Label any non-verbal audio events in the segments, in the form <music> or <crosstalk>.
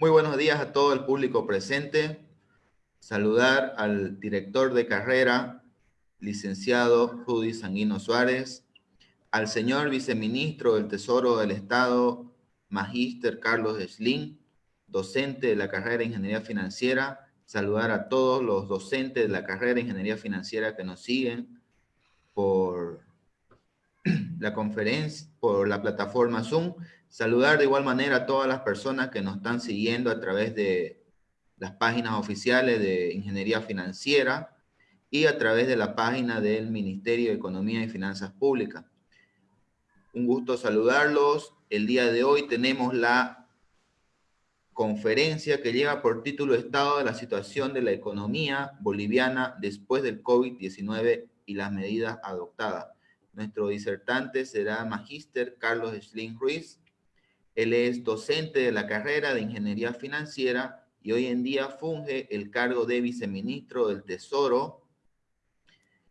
Muy buenos días a todo el público presente. Saludar al director de carrera, licenciado Rudy Sanguino Suárez, al señor viceministro del Tesoro del Estado, Magíster Carlos Slim, docente de la carrera de Ingeniería Financiera. Saludar a todos los docentes de la carrera de Ingeniería Financiera que nos siguen por <clears throat> la conferencia, por la plataforma Zoom Saludar de igual manera a todas las personas que nos están siguiendo a través de las páginas oficiales de Ingeniería Financiera y a través de la página del Ministerio de Economía y Finanzas Públicas. Un gusto saludarlos. El día de hoy tenemos la conferencia que lleva por título Estado de la situación de la economía boliviana después del COVID-19 y las medidas adoptadas. Nuestro disertante será Magíster Carlos Schling Ruiz, él es docente de la carrera de Ingeniería Financiera y hoy en día funge el cargo de viceministro del Tesoro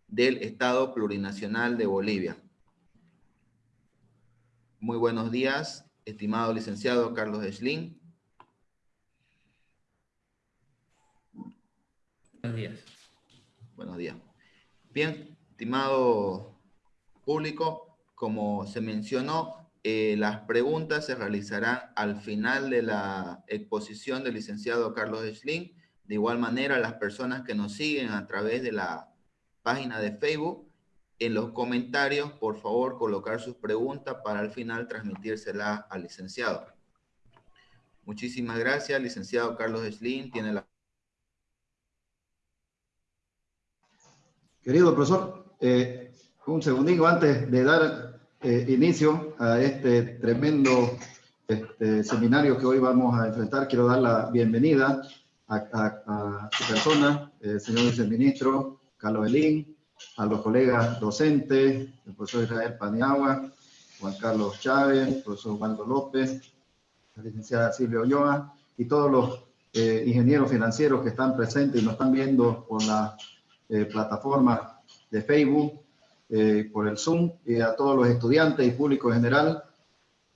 del Estado Plurinacional de Bolivia. Muy buenos días, estimado licenciado Carlos Schling. Buenos días. Buenos días. Bien, estimado público, como se mencionó, eh, las preguntas se realizarán al final de la exposición del licenciado Carlos Schling. De igual manera, las personas que nos siguen a través de la página de Facebook, en los comentarios, por favor, colocar sus preguntas para al final transmitírselas al licenciado. Muchísimas gracias, licenciado Carlos Schling. Tiene la... Querido profesor, eh, un segundito antes de dar eh, inicio a este tremendo este, seminario que hoy vamos a enfrentar. Quiero dar la bienvenida a, su persona, el señor viceministro Carlos Elín, a los colegas docentes, el profesor Israel Paniagua, Juan Carlos Chávez, el profesor Waldo López, la licenciada Silvia Olloa y todos los eh, ingenieros financieros que están presentes y nos están viendo por la eh, plataforma de Facebook eh, por el Zoom y a todos los estudiantes y público en general.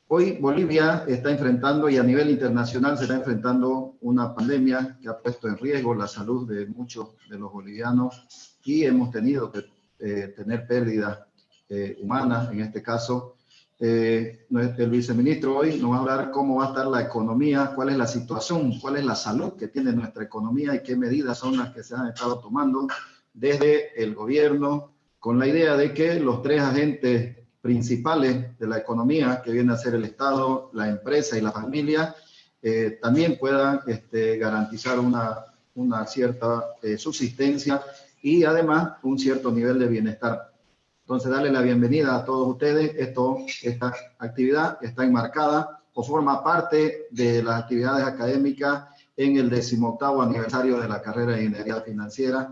Hoy Bolivia está enfrentando y a nivel internacional se está enfrentando una pandemia que ha puesto en riesgo la salud de muchos de los bolivianos y hemos tenido que eh, tener pérdidas eh, humanas en este caso. el viceministro hoy nos va a hablar cómo va a estar la economía, cuál es la situación, cuál es la salud que tiene nuestra economía y qué medidas son las que se han estado tomando desde el gobierno, con la idea de que los tres agentes principales de la economía, que viene a ser el Estado, la empresa y la familia, eh, también puedan este, garantizar una, una cierta eh, subsistencia y además un cierto nivel de bienestar. Entonces, darle la bienvenida a todos ustedes. Esto, esta actividad está enmarcada o forma parte de las actividades académicas en el 18 aniversario de la carrera de Ingeniería Financiera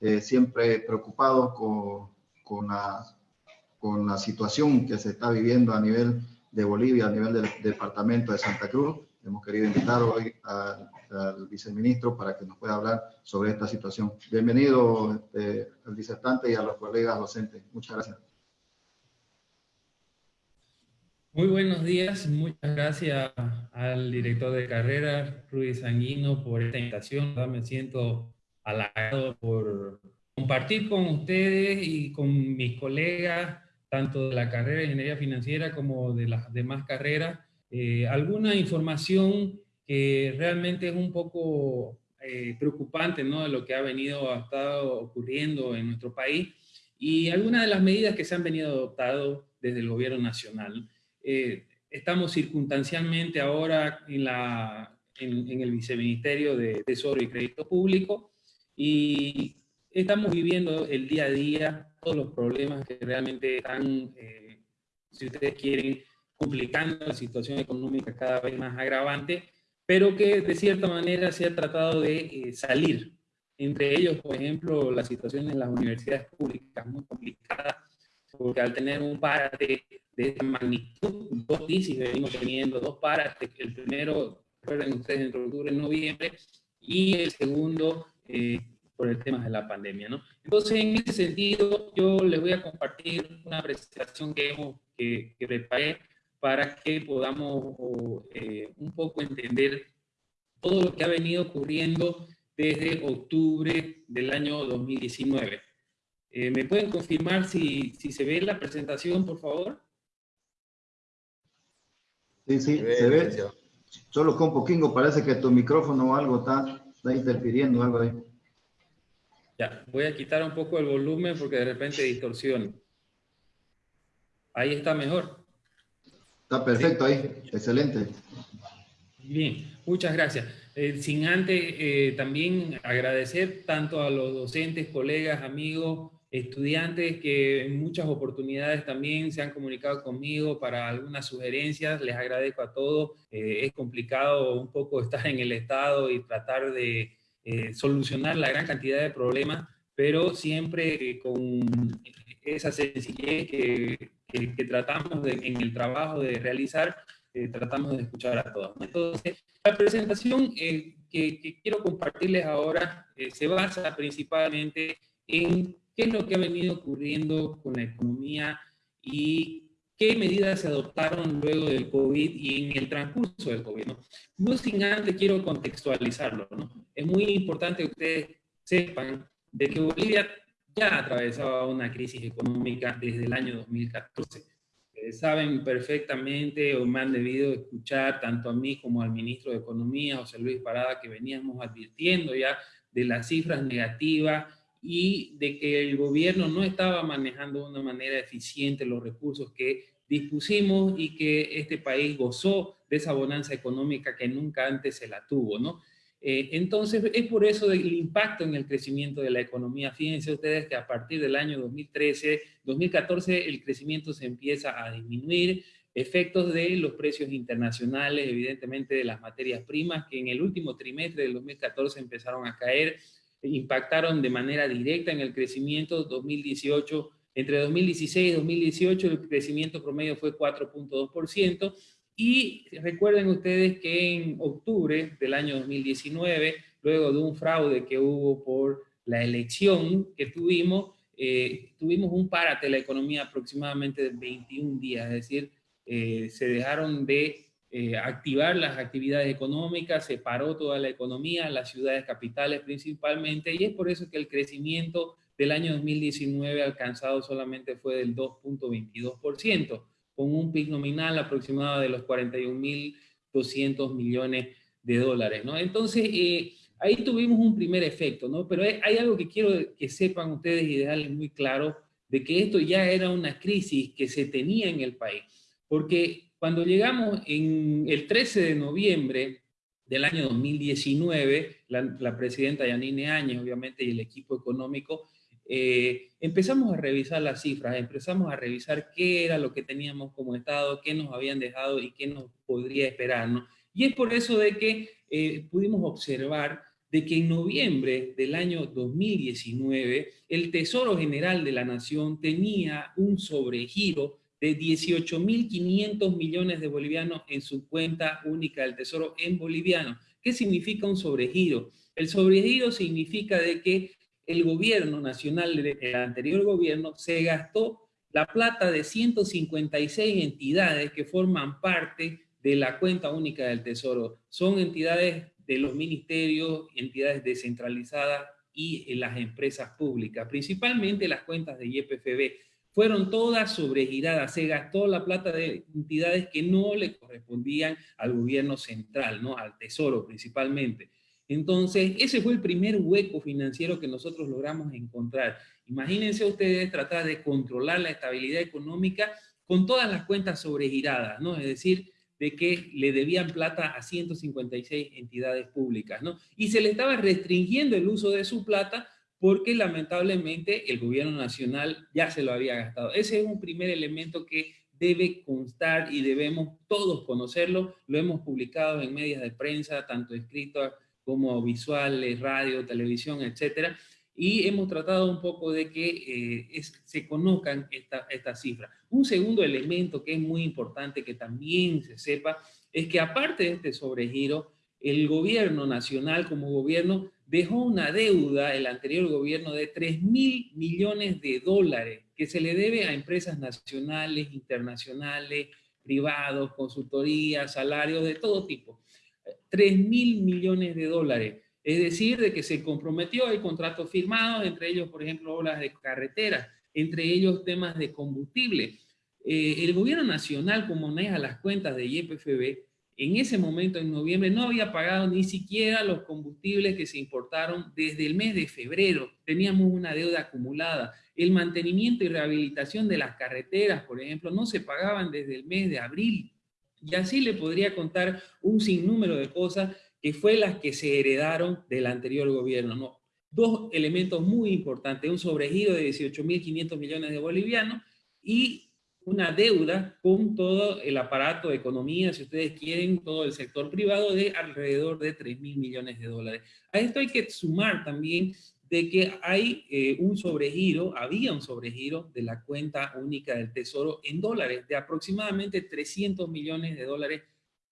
eh, siempre preocupados con, con, la, con la situación que se está viviendo a nivel de Bolivia, a nivel del, departamento de Santa Cruz. Hemos querido invitar hoy al, viceministro para que nos pueda hablar sobre esta situación. Bienvenido este, al disertante y a los colegas docentes. Muchas gracias. Muy buenos días, muchas gracias al director de carrera, Ruiz Sanguino, por esta invitación. Me siento halagado por compartir con ustedes y con mis colegas, tanto de la carrera de Ingeniería Financiera como de las demás carreras, eh, alguna información que realmente es un poco eh, preocupante ¿no? de lo que ha venido, ha estado ocurriendo en nuestro país y algunas de las medidas que se han venido adoptando desde el gobierno nacional. Eh, estamos circunstancialmente ahora en, la, en, en el Viceministerio de Tesoro y Crédito Público, y estamos viviendo el día a día todos los problemas que realmente están, eh, si ustedes quieren, complicando la situación económica cada vez más agravante, pero que de cierta manera se ha tratado de eh, salir. Entre ellos, por ejemplo, la situación en las universidades públicas, muy complicada, porque al tener un párate de esta magnitud, dos crisis venimos teniendo, dos parates, el primero, recuerden ustedes, entre octubre y noviembre, y el segundo eh, por el tema de la pandemia. ¿no? Entonces, en ese sentido, yo les voy a compartir una presentación que, hemos, que, preparé para que podamos eh, un poco entender todo lo que ha venido ocurriendo desde octubre del año 2019. Eh, ¿Me pueden confirmar si, si se ve la presentación, por favor? Sí, sí, se ve. Solo con poquito parece que tu micrófono o algo está, está interfiriendo, algo ahí. Ya, voy a quitar un poco el volumen porque de repente distorsiona. Ahí está mejor. Está perfecto ahí, excelente. Bien, muchas gracias. Eh, sin antes eh, también agradecer tanto a los docentes, colegas, amigos, estudiantes que en muchas oportunidades también se han comunicado conmigo para algunas sugerencias. Les agradezco a todos. Eh, es complicado un poco estar en el Estado y tratar de solucionar la gran cantidad de problemas, pero siempre con esa sencillez que, que, tratamos en el trabajo de realizar, eh, tratamos de escuchar a todos. Entonces, la presentación eh, que, quiero compartirles ahora eh, se basa principalmente en qué es lo que ha venido ocurriendo con la economía y qué medidas se adoptaron luego del COVID y en el transcurso del COVID. No, sin antes quiero contextualizarlo. ¿no? Es muy importante que ustedes sepan de que Bolivia ya atravesaba una crisis económica desde el año 2014. saben perfectamente o me han debido escuchar tanto a mí como al ministro de Economía, José Luis Parada, que veníamos advirtiendo ya de las cifras negativas y de que el gobierno no estaba manejando de una manera eficiente los recursos que dispusimos y que este país gozó de esa bonanza económica que nunca antes se la tuvo, ¿no? Eh, entonces, es por eso el impacto en el crecimiento de la economía. Fíjense ustedes que a partir del año 2013, 2014, el crecimiento se empieza a disminuir, efectos de los precios internacionales, evidentemente de las materias primas, que en el último trimestre del 2014 empezaron a caer, impactaron de manera directa en el crecimiento 2018, entre 2016 y 2018 el crecimiento promedio fue 4.2%, y recuerden ustedes que en octubre del año 2019, luego de un fraude que hubo por la elección que tuvimos, eh, tuvimos un párate de la economía aproximadamente de 21 días, es decir, eh, se dejaron de eh, activar las actividades económicas, se paró toda la economía, las ciudades capitales principalmente, y es por eso que el crecimiento del año 2019 alcanzado solamente fue del 2.22% con un PIB nominal aproximado de los 41.200 millones de dólares, ¿no? Entonces, eh, ahí tuvimos un primer efecto, ¿no? Pero hay, algo que quiero que sepan ustedes y dejarles muy claro, de que esto ya era una crisis que se tenía en el país, porque cuando llegamos en el 13 de noviembre del año 2019, la, la presidenta Yanine Áñez, obviamente, y el equipo económico, eh, empezamos a revisar las cifras, empezamos a revisar qué era lo que teníamos como Estado, qué nos habían dejado y qué nos podría esperar. Y es por eso de que eh, pudimos observar de que en noviembre del año 2019 el Tesoro General de la Nación tenía un sobregiro de 18.500 millones de bolivianos en su cuenta única del Tesoro en boliviano. ¿Qué significa un sobregiro? El sobregiro significa de que el gobierno nacional, el anterior gobierno, se gastó la plata de 156 entidades que forman parte de la cuenta única del Tesoro. Son entidades de los ministerios, entidades descentralizadas y las empresas públicas, principalmente las cuentas de YPFB. Fueron todas sobregiradas, se gastó la plata de entidades que no le correspondían al gobierno central, ¿no? al Tesoro principalmente. Entonces, ese fue el primer hueco financiero que nosotros logramos encontrar. Imagínense ustedes tratar de controlar la estabilidad económica con todas las cuentas sobregiradas, ¿no? Es decir, de que le debían plata a 156 entidades públicas, ¿no? Y se le estaba restringiendo el uso de su plata porque lamentablemente el gobierno nacional ya se lo había gastado. Ese es un primer elemento que debe constar y debemos todos conocerlo. Lo hemos publicado en medios de prensa, tanto escrito como visuales, radio, televisión, etcétera, y hemos tratado un poco de que eh, se conozcan estas esta cifras. Un segundo elemento que es muy importante que también se sepa es que aparte de este sobregiro, el gobierno nacional como gobierno dejó una deuda, el anterior gobierno, de 3 mil millones de dólares que se le debe a empresas nacionales, internacionales, privados, consultorías, salarios de todo tipo. 3 mil millones de dólares. Es decir, de que se comprometió, hay contratos firmados, entre ellos, por ejemplo, obras de carretera, entre ellos temas de combustible. Eh, el gobierno nacional, como maneja las cuentas de YPFB, en ese momento, en noviembre, no había pagado ni siquiera los combustibles que se importaron desde el mes de febrero. Teníamos una deuda acumulada. El mantenimiento y rehabilitación de las carreteras, por ejemplo, no se pagaban desde el mes de abril. Y así le podría contar un sinnúmero de cosas que fue las que se heredaron del anterior gobierno. ¿no? Dos elementos muy importantes, un sobregiro de 18.500 millones de bolivianos y una deuda con todo el aparato de economía, si ustedes quieren, todo el sector privado de alrededor de 3 mil millones de dólares. A esto hay que sumar también de que hay eh, un sobregiro, había un sobregiro de la cuenta única del Tesoro en dólares de aproximadamente 300 millones de dólares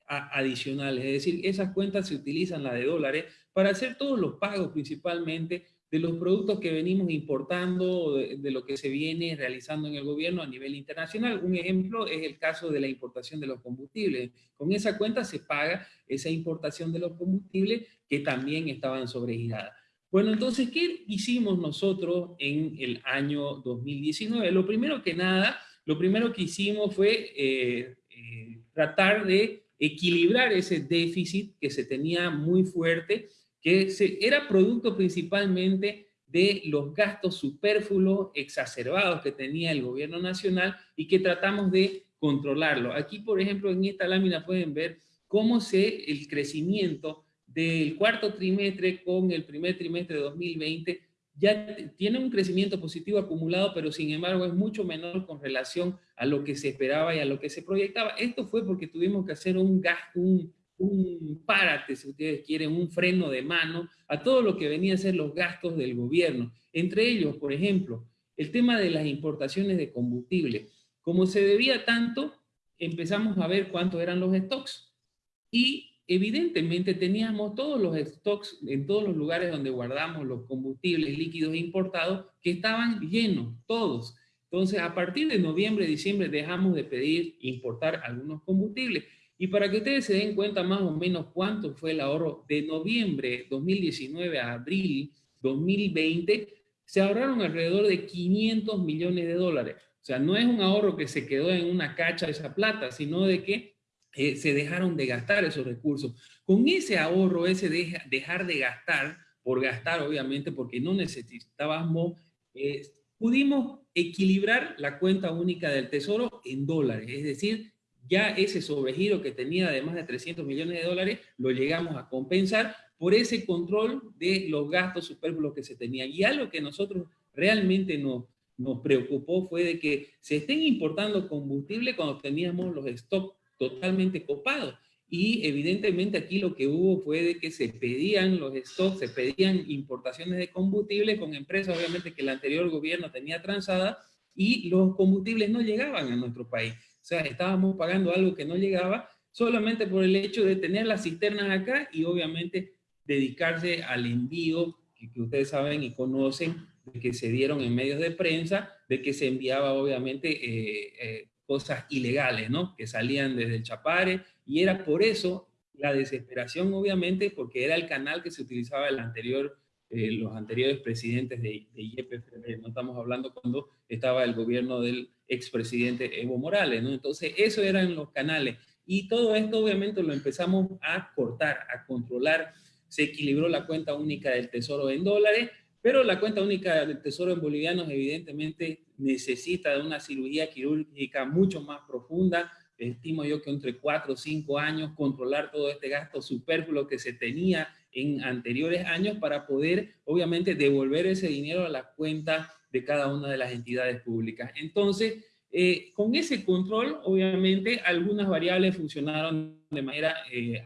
adicionales. Es decir, esas cuentas se utilizan, la de dólares, para hacer todos los pagos principalmente de los productos que venimos importando, de, lo que se viene realizando en el gobierno a nivel internacional. Un ejemplo es el caso de la importación de los combustibles. Con esa cuenta se paga esa importación de los combustibles que también estaban sobregiradas. Bueno, entonces, ¿qué hicimos nosotros en el año 2019? Lo primero que nada, lo primero que hicimos fue eh, eh, tratar de equilibrar ese déficit que se tenía muy fuerte que era producto principalmente de los gastos superfluos exacerbados que tenía el gobierno nacional y que tratamos de controlarlo. Aquí, por ejemplo, en esta lámina pueden ver cómo se el crecimiento del cuarto trimestre con el primer trimestre de 2020 ya tiene un crecimiento positivo acumulado, pero sin embargo es mucho menor con relación a lo que se esperaba y a lo que se proyectaba. Esto fue porque tuvimos que hacer un gasto, un, un párate, si ustedes quieren, un freno de mano a todo lo que venía a ser los gastos del gobierno. Entre ellos, por ejemplo, el tema de las importaciones de combustible. Como se debía tanto, empezamos a ver cuántos eran los stocks. Y evidentemente teníamos todos los stocks en todos los lugares donde guardamos los combustibles líquidos importados que estaban llenos, todos. Entonces, a partir de noviembre, diciembre, dejamos de pedir importar algunos combustibles. Y para que ustedes se den cuenta más o menos cuánto fue el ahorro de noviembre 2019 a abril 2020, se ahorraron alrededor de 500 millones de dólares. O sea, no es un ahorro que se quedó en una cacha esa plata, sino de que eh, se dejaron de gastar esos recursos. Con ese ahorro, ese dejar de gastar, por gastar obviamente, porque no necesitábamos, eh, pudimos equilibrar la cuenta única del tesoro en dólares, es decir, ya ese sobregiro que tenía de más de 300 millones de dólares lo llegamos a compensar por ese control de los gastos superfluos que se tenían. Y algo que nosotros realmente nos, nos preocupó fue de que se estén importando combustible cuando teníamos los stocks totalmente copados. Y evidentemente aquí lo que hubo fue de que se pedían los stocks, se pedían importaciones de combustible con empresas obviamente que el anterior gobierno tenía transada y los combustibles no llegaban a nuestro país. O sea, estábamos pagando algo que no llegaba solamente por el hecho de tener las cisternas acá y obviamente dedicarse al envío que, ustedes saben y conocen, de que se dieron en medios de prensa, de que se enviaba obviamente eh, eh, cosas ilegales, ¿no? Que salían desde el Chapare y era por eso la desesperación obviamente porque era el canal que se utilizaba el anterior eh, los anteriores presidentes de, de IEPFB, no estamos hablando cuando estaba el gobierno del expresidente Evo Morales, ¿no? Entonces, eso eran los canales. Y todo esto obviamente lo empezamos a cortar, a controlar. Se equilibró la cuenta única del tesoro en dólares, pero la cuenta única del tesoro en bolivianos evidentemente necesita de una cirugía quirúrgica mucho más profunda. Estimo yo que entre cuatro o cinco años controlar todo este gasto superfluo que se tenía en anteriores años para poder, obviamente, devolver ese dinero a la cuenta de cada una de las entidades públicas. Entonces, eh, con ese control, obviamente, algunas variables funcionaron de manera eh,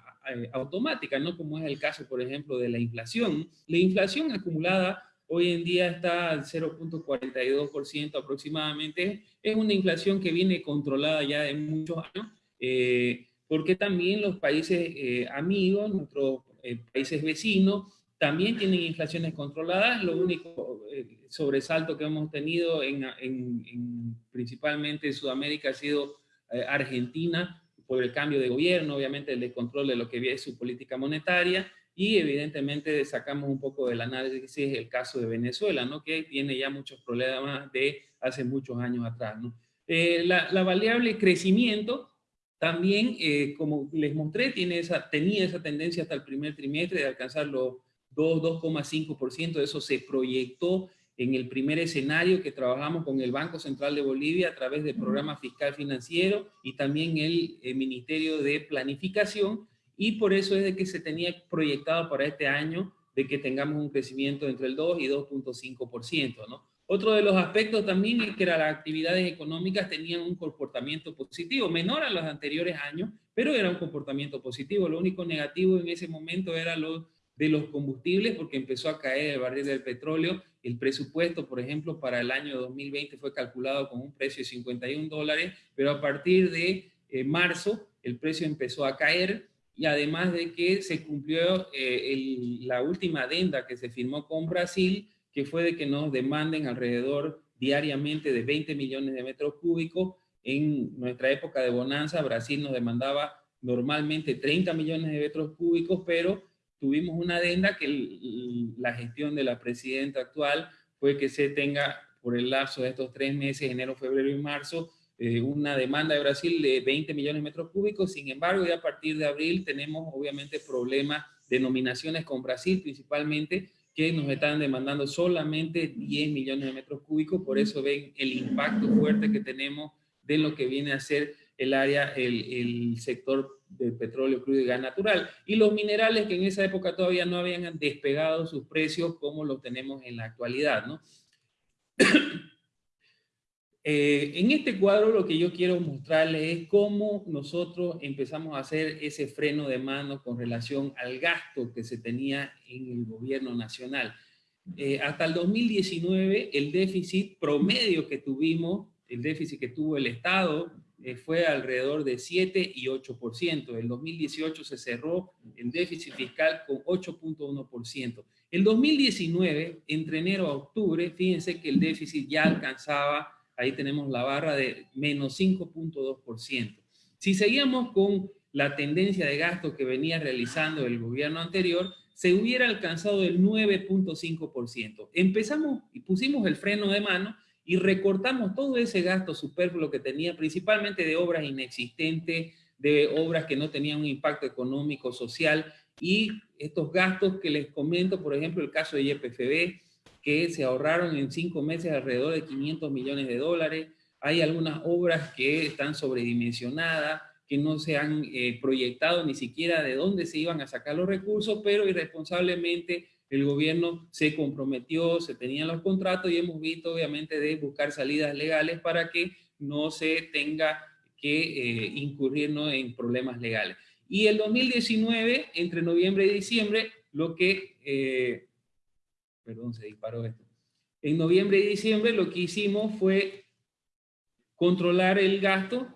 automática, ¿no? Como es el caso, por ejemplo, de la inflación. La inflación acumulada hoy en día está al 0.42% aproximadamente. Es una inflación que viene controlada ya de muchos años, eh, porque también los países amigos, nuestros eh, países vecinos también tienen inflaciones controladas. Lo único eh, sobresalto que hemos tenido en, principalmente en Sudamérica ha sido eh, Argentina, por el cambio de gobierno, obviamente el descontrol de lo que es su política monetaria, y evidentemente sacamos un poco del análisis el caso de Venezuela, ¿no? que tiene ya muchos problemas de hace muchos años atrás. ¿no? Eh, la, la, variable crecimiento también, eh, como les mostré, tiene esa, tenía esa tendencia hasta el primer trimestre de alcanzar los 2, 2,5%, eso se proyectó en el primer escenario que trabajamos con el Banco Central de Bolivia a través del programa fiscal financiero y también el, el Ministerio de Planificación, y por eso es de que se tenía proyectado para este año de que tengamos un crecimiento entre el 2 y 2.5%, ¿no? Otro de los aspectos también es que las actividades económicas tenían un comportamiento positivo, menor a los anteriores años, pero era un comportamiento positivo. Lo único negativo en ese momento era lo de los combustibles, porque empezó a caer el barril del petróleo. El presupuesto, por ejemplo, para el año 2020 fue calculado con un precio de 51 dólares, pero a partir de eh, marzo el precio empezó a caer y además de que se cumplió eh, la última adenda que se firmó con Brasil, que fue de que nos demanden alrededor diariamente de 20 millones de metros cúbicos. En nuestra época de bonanza, Brasil nos demandaba normalmente 30 millones de metros cúbicos, pero tuvimos una adenda que la gestión de la presidenta actual fue que se tenga por el lapso de estos tres meses, enero, febrero y marzo, eh, una demanda de Brasil de 20 millones de metros cúbicos, sin embargo, ya a partir de abril tenemos obviamente problemas de nominaciones con Brasil principalmente, que nos están demandando solamente 10 millones de metros cúbicos, por eso ven el impacto fuerte que tenemos de lo que viene a ser el área, el, el sector del petróleo crudo y gas natural. Y los minerales que en esa época todavía no habían despegado sus precios como lo tenemos en la actualidad, ¿no? Eh, en este cuadro lo que yo quiero mostrarles es cómo nosotros empezamos a hacer ese freno de mano con relación al gasto que se tenía en el gobierno nacional. Eh, hasta el 2019 el déficit promedio que tuvimos, el déficit que tuvo el Estado, eh, fue alrededor de 7 y 8%. En 2018 se cerró el déficit fiscal con 8.1%. En 2019, entre enero a octubre, fíjense que el déficit ya alcanzaba ahí tenemos la barra de menos 5.2%. Si seguíamos con la tendencia de gasto que venía realizando el gobierno anterior, se hubiera alcanzado el 9.5%. Empezamos y pusimos el freno de mano y recortamos todo ese gasto superfluo que tenía, principalmente de obras inexistentes, de obras que no tenían un impacto económico, social, y estos gastos que les comento, por ejemplo, el caso de YPFB, que se ahorraron en cinco meses alrededor de 500 millones de dólares. Hay algunas obras que están sobredimensionadas, que no se han eh, proyectado ni siquiera de dónde se iban a sacar los recursos, pero irresponsablemente el gobierno se comprometió, se tenían los contratos y hemos visto obviamente de buscar salidas legales para que no se tenga que eh, en problemas legales. Y el 2019, entre noviembre y diciembre, lo que eh, perdón, se disparó esto. En noviembre y diciembre lo que hicimos fue controlar el gasto.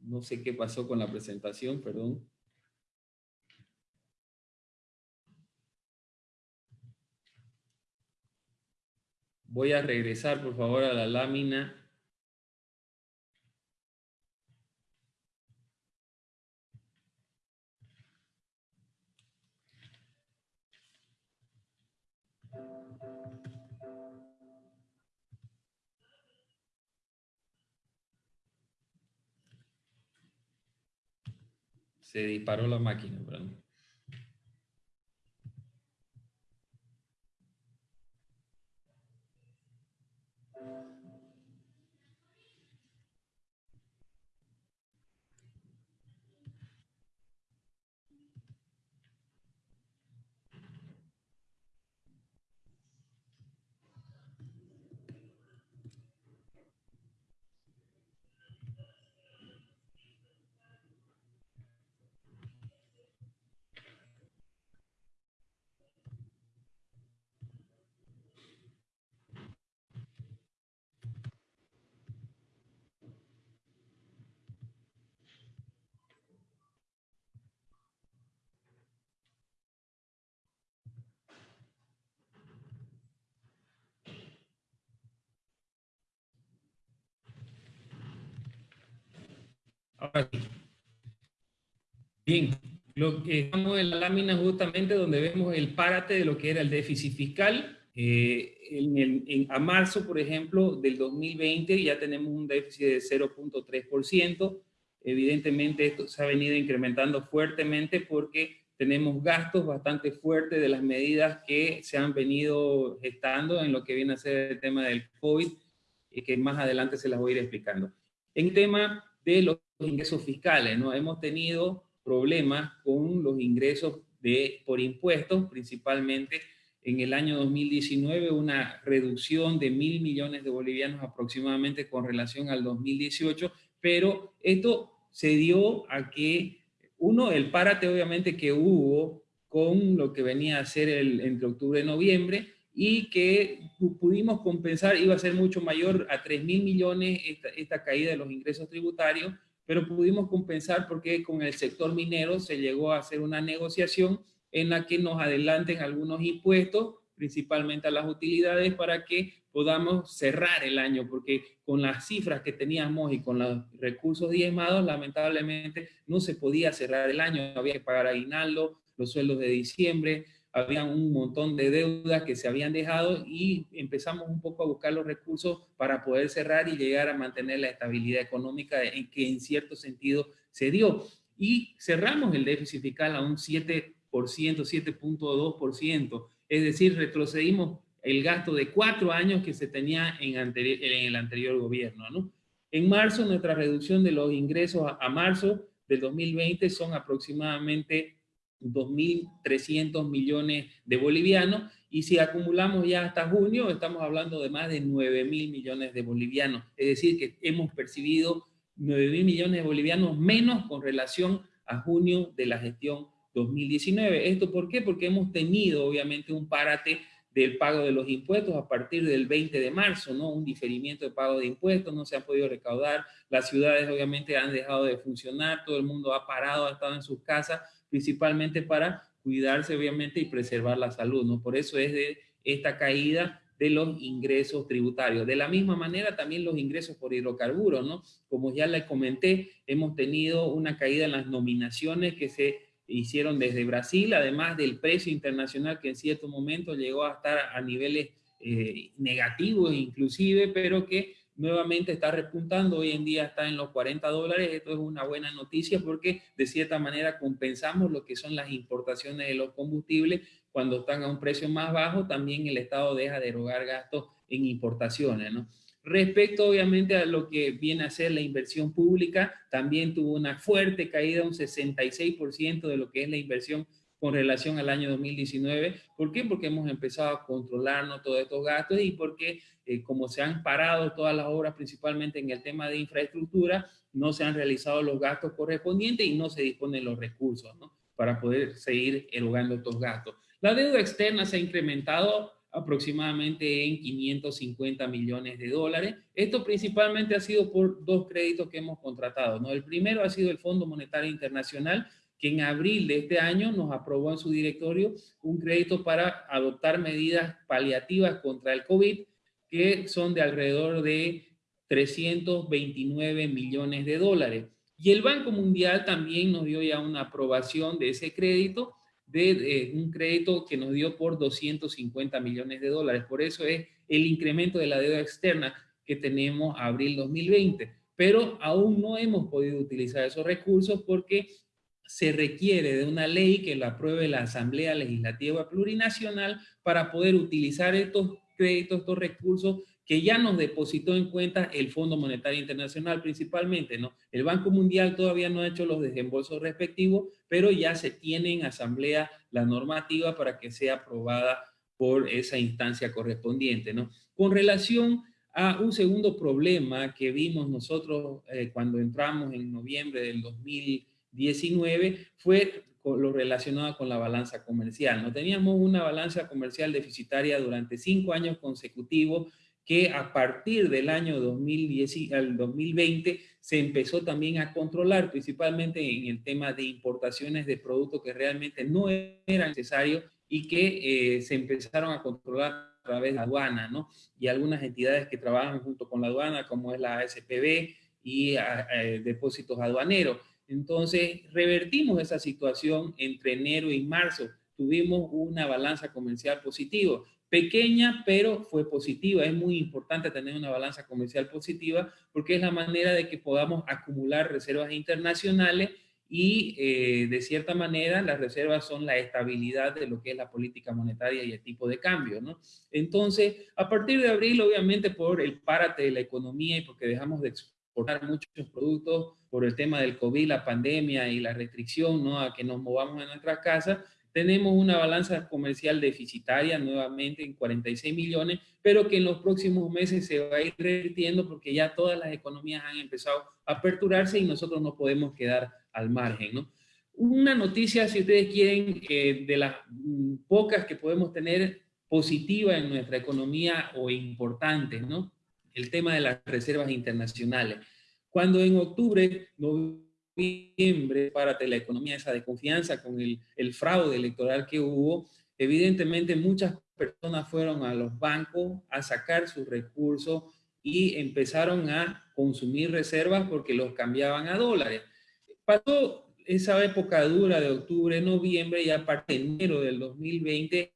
No sé qué pasó con la presentación, perdón. Voy a regresar, por favor, a la lámina Se disparó la máquina, ¿verdad? Bien, lo que estamos en la lámina justamente donde vemos el párate de lo que era el déficit fiscal. Eh, en a marzo, por ejemplo, del 2020 ya tenemos un déficit de 0.3%. Evidentemente esto se ha venido incrementando fuertemente porque tenemos gastos bastante fuertes de las medidas que se han venido gestando en lo que viene a ser el tema del COVID y que más adelante se las voy a ir explicando. En tema de los ingresos fiscales, ¿no? Hemos tenido problemas con los ingresos de, por impuestos, principalmente en el año 2019 una reducción de mil millones de bolivianos aproximadamente con relación al 2018, pero esto se dio a que, uno, el párate obviamente que hubo con lo que venía a ser el, entre octubre y noviembre, y que pudimos compensar, iba a ser mucho mayor a 3 mil millones esta, esta caída de los ingresos tributarios, pero pudimos compensar porque con el sector minero se llegó a hacer una negociación en la que nos adelanten algunos impuestos, principalmente a las utilidades, para que podamos cerrar el año, porque con las cifras que teníamos y con los recursos diezmados, lamentablemente no se podía cerrar el año, había que pagar aguinaldo, los sueldos de diciembre, había un montón de deudas que se habían dejado y empezamos un poco a buscar los recursos para poder cerrar y llegar a mantener la estabilidad económica en que en cierto sentido se dio. Y cerramos el déficit fiscal a un 7%, 7.2%, es decir, retrocedimos el gasto de cuatro años que se tenía en, el anterior gobierno. ¿no? En marzo, nuestra reducción de los ingresos a, marzo del 2020 son aproximadamente 2.300 millones de bolivianos y si acumulamos ya hasta junio, estamos hablando de más de 9.000 millones de bolivianos. Es decir, que hemos percibido 9.000 millones de bolivianos menos con relación a junio de la gestión 2019. ¿Esto por qué? Porque hemos tenido obviamente un párate del pago de los impuestos a partir del 20 de marzo, ¿no? Un diferimiento de pago de impuestos, no se han podido recaudar, las ciudades obviamente han dejado de funcionar, todo el mundo ha parado, ha estado en sus casas, principalmente para cuidarse obviamente y preservar la salud, ¿no? Por eso es de esta caída de los ingresos tributarios. De la misma manera también los ingresos por hidrocarburos, ¿no? Como ya le comenté, hemos tenido una caída en las nominaciones que se hicieron desde Brasil, además del precio internacional que en cierto momento llegó a estar a niveles eh, negativos inclusive, pero que nuevamente está repuntando, hoy en día está en los 40 dólares, esto es una buena noticia porque de cierta manera compensamos lo que son las importaciones de los combustibles, cuando están a un precio más bajo, también el Estado deja de erogar gastos en importaciones. Respecto obviamente a lo que viene a ser la inversión pública, también tuvo una fuerte caída, un 66% de lo que es la inversión con relación al año 2019. ¿Por qué? Porque hemos empezado a controlarnos todos estos gastos y porque eh, como se han parado todas las obras, principalmente en el tema de infraestructura, no se han realizado los gastos correspondientes y no se disponen los recursos para poder seguir erogando estos gastos. La deuda externa se ha incrementado aproximadamente en 550 millones de dólares. Esto principalmente ha sido por dos créditos que hemos contratado. ¿no? El primero ha sido el Fondo Monetario Internacional, que en abril de este año nos aprobó en su directorio un crédito para adoptar medidas paliativas contra el COVID, que son de alrededor de 329 millones de dólares. Y el Banco Mundial también nos dio ya una aprobación de ese crédito, de, un crédito que nos dio por 250 millones de dólares. Por eso es el incremento de la deuda externa que tenemos a abril 2020. Pero aún no hemos podido utilizar esos recursos porque se requiere de una ley que la apruebe la Asamblea Legislativa Plurinacional para poder utilizar estos créditos, estos recursos que ya nos depositó en cuenta el Fondo Monetario Internacional principalmente, ¿no? El Banco Mundial todavía no ha hecho los desembolsos respectivos, pero ya se tiene en asamblea la normativa para que sea aprobada por esa instancia correspondiente, ¿no? Con relación a un segundo problema que vimos nosotros eh, cuando entramos en noviembre del 2019 fue lo relacionado con la balanza comercial. No teníamos una balanza comercial deficitaria durante cinco años consecutivos que a partir del año 2010 al 2020 se empezó también a controlar, principalmente en el tema de importaciones de productos que realmente no eran necesarios y que eh, se empezaron a controlar a través de la aduana, ¿no? Y algunas entidades que trabajan junto con la aduana, como es la ASPB y depósitos aduaneros. Entonces, revertimos esa situación entre enero y marzo. Tuvimos una balanza comercial positiva pequeña, pero fue positiva. Es muy importante tener una balanza comercial positiva porque es la manera de que podamos acumular reservas internacionales y eh, de cierta manera las reservas son la estabilidad de lo que es la política monetaria y el tipo de cambio, ¿no? Entonces, a partir de abril, obviamente por el párate de la economía y porque dejamos de exportar muchos productos por el tema del COVID, la pandemia y la restricción, ¿no? A que nos movamos en nuestras casas, tenemos una balanza comercial deficitaria nuevamente en 46 millones, pero que en los próximos meses se va a ir revirtiendo porque ya todas las economías han empezado a aperturarse y nosotros no podemos quedar al margen, ¿no? Una noticia, si ustedes quieren, eh, de las mm, pocas que podemos tener positiva en nuestra economía o importantes, ¿no? El tema de las reservas internacionales. Cuando en octubre, noviembre, para la economía esa desconfianza con el, el fraude electoral que hubo, evidentemente muchas personas fueron a los bancos a sacar sus recursos y empezaron a consumir reservas porque los cambiaban a dólares. Pasó esa época dura de octubre, noviembre y a partir de enero del 2020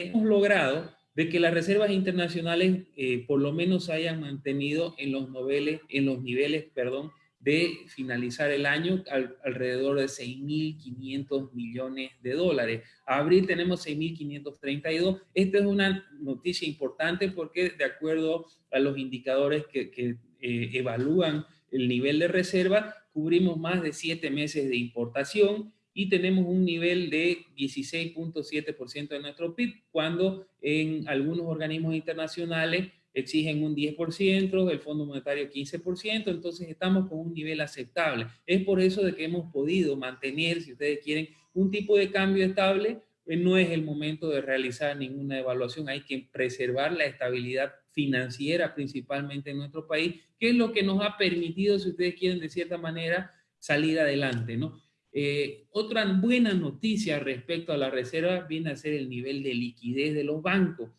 hemos logrado de que las reservas internacionales eh, por lo menos hayan mantenido en los niveles, en los niveles perdón, de finalizar el año alrededor de 6.500 millones de dólares. A abril tenemos 6.532. Esta es una noticia importante porque de acuerdo a los indicadores que, que eh, evalúan el nivel de reserva, cubrimos más de siete meses de importación y tenemos un nivel de 16.7% de nuestro PIB, cuando en algunos organismos internacionales exigen un 10%, el Fondo Monetario 15%, entonces estamos con un nivel aceptable. Es por eso de que hemos podido mantener, si ustedes quieren, un tipo de cambio estable, eh, no es el momento de realizar ninguna evaluación, hay que preservar la estabilidad financiera principalmente en nuestro país, que es lo que nos ha permitido, si ustedes quieren, de cierta manera, salir adelante, ¿no? Eh, otra buena noticia respecto a la reserva viene a ser el nivel de liquidez de los bancos.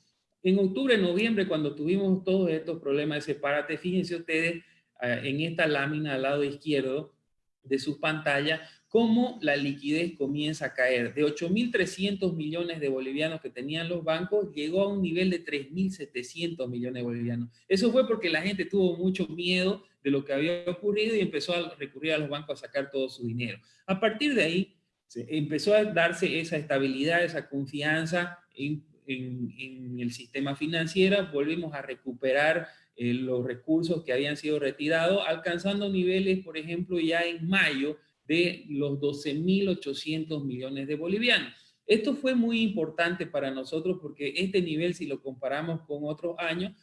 En octubre, noviembre, cuando tuvimos todos estos problemas de separate, fíjense ustedes ah, en esta lámina al lado izquierdo de su pantalla, cómo la liquidez comienza a caer. De 8.300 millones de bolivianos que tenían los bancos, llegó a un nivel de 3.700 millones de bolivianos. Eso fue porque la gente tuvo mucho miedo de lo que había ocurrido y empezó a recurrir a los bancos a sacar todo su dinero. A partir de ahí, empezó a darse esa estabilidad, esa confianza en en, el sistema financiero, volvimos a recuperar eh, los recursos que habían sido retirados, alcanzando niveles, por ejemplo, ya en mayo de los 12.800 millones de bolivianos. Esto fue muy importante para nosotros porque este nivel, si lo comparamos con otros años,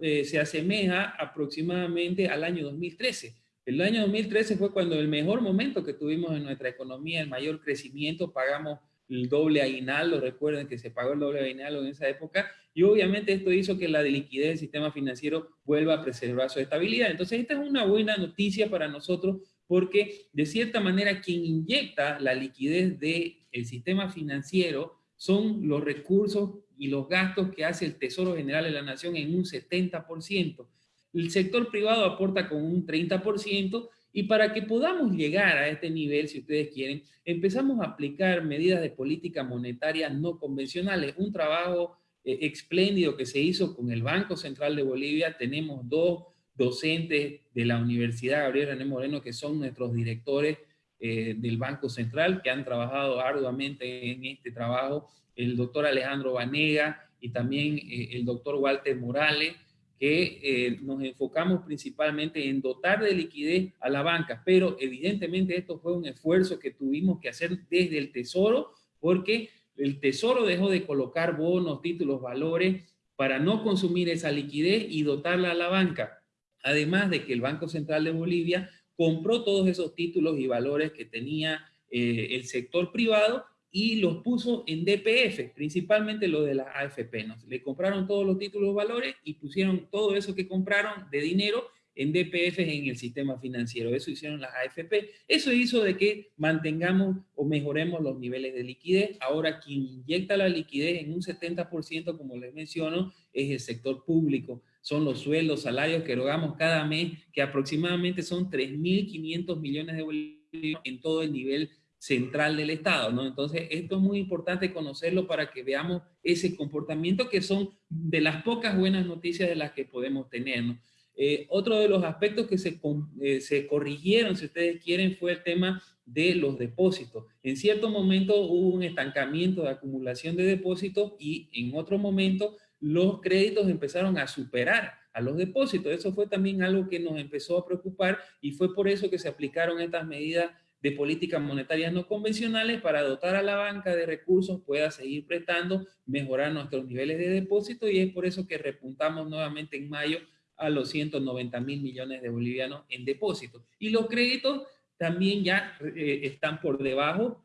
eh, se asemeja aproximadamente al año 2013. El año 2013 fue cuando el mejor momento que tuvimos en nuestra economía, el mayor crecimiento, pagamos el doble aguinaldo, recuerden que se pagó el doble aguinaldo en esa época, y obviamente esto hizo que la liquidez del sistema financiero vuelva a preservar su estabilidad. Entonces esta es una buena noticia para nosotros porque de cierta manera quien inyecta la liquidez del sistema financiero son los recursos y los gastos que hace el Tesoro General de la Nación en un 70%. El sector privado aporta con un 30%, y para que podamos llegar a este nivel, si ustedes quieren, empezamos a aplicar medidas de política monetaria no convencionales. Un trabajo eh, espléndido que se hizo con el Banco Central de Bolivia. Tenemos dos docentes de la Universidad Gabriel René Moreno que son nuestros directores eh, del Banco Central que han trabajado arduamente en este trabajo. El doctor Alejandro Vanega y también eh, el doctor Walter Morales que eh, nos enfocamos principalmente en dotar de liquidez a la banca, pero evidentemente esto fue un esfuerzo que tuvimos que hacer desde el Tesoro, porque el Tesoro dejó de colocar bonos, títulos, valores para no consumir esa liquidez y dotarla a la banca. Además de que el Banco Central de Bolivia compró todos esos títulos y valores que tenía eh, el sector privado y los puso en DPF, principalmente lo de la AFP. ¿no? Le compraron todos los títulos valores y pusieron todo eso que compraron de dinero en DPF en el sistema financiero. Eso hicieron las AFP. Eso hizo de que mantengamos o mejoremos los niveles de liquidez. Ahora quien inyecta la liquidez en un 70%, como les menciono, es el sector público. Son los sueldos, salarios que erogamos cada mes, que aproximadamente son 3.500 millones de bolívares en todo el nivel central del Estado, ¿no? Entonces, esto es muy importante conocerlo para que veamos ese comportamiento que son de las pocas buenas noticias de las que podemos tener, ¿no? Eh, otro de los aspectos que se, eh, se corrigieron, si ustedes quieren, fue el tema de los depósitos. En cierto momento hubo un estancamiento de acumulación de depósitos y en otro momento los créditos empezaron a superar a los depósitos. Eso fue también algo que nos empezó a preocupar y fue por eso que se aplicaron estas medidas de políticas monetarias no convencionales para dotar a la banca de recursos, pueda seguir prestando, mejorar nuestros niveles de depósito y es por eso que repuntamos nuevamente en mayo a los 190 mil millones de bolivianos en depósitos. Y los créditos también ya eh, están por debajo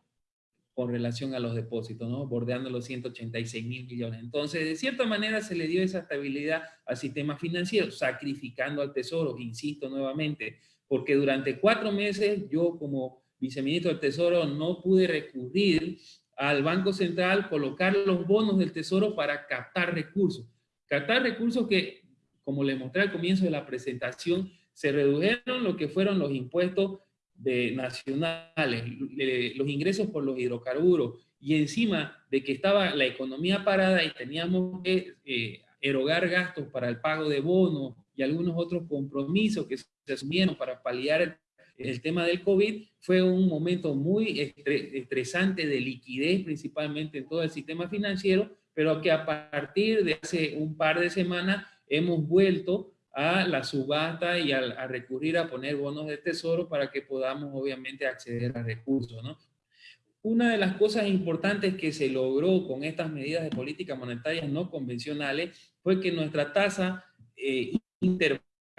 con relación a los depósitos, ¿no? bordeando los 186 mil millones. Entonces, de cierta manera se le dio esa estabilidad al sistema financiero, sacrificando al tesoro, insisto nuevamente, porque durante cuatro meses yo como viceministro del Tesoro, no pude recurrir al Banco Central, colocar los bonos del Tesoro para captar recursos. Captar recursos que, como les mostré al comienzo de la presentación, se redujeron lo que fueron los impuestos de nacionales, los ingresos por los hidrocarburos, y encima de que estaba la economía parada y teníamos que eh, erogar gastos para el pago de bonos y algunos otros compromisos que se asumieron para paliar el tema del COVID fue un momento muy estresante de liquidez, principalmente en todo el sistema financiero, pero que a partir de hace un par de semanas hemos vuelto a la subasta y a, recurrir a poner bonos de tesoro para que podamos obviamente acceder a recursos. ¿no? Una de las cosas importantes que se logró con estas medidas de política monetaria no convencionales fue que nuestra tasa eh,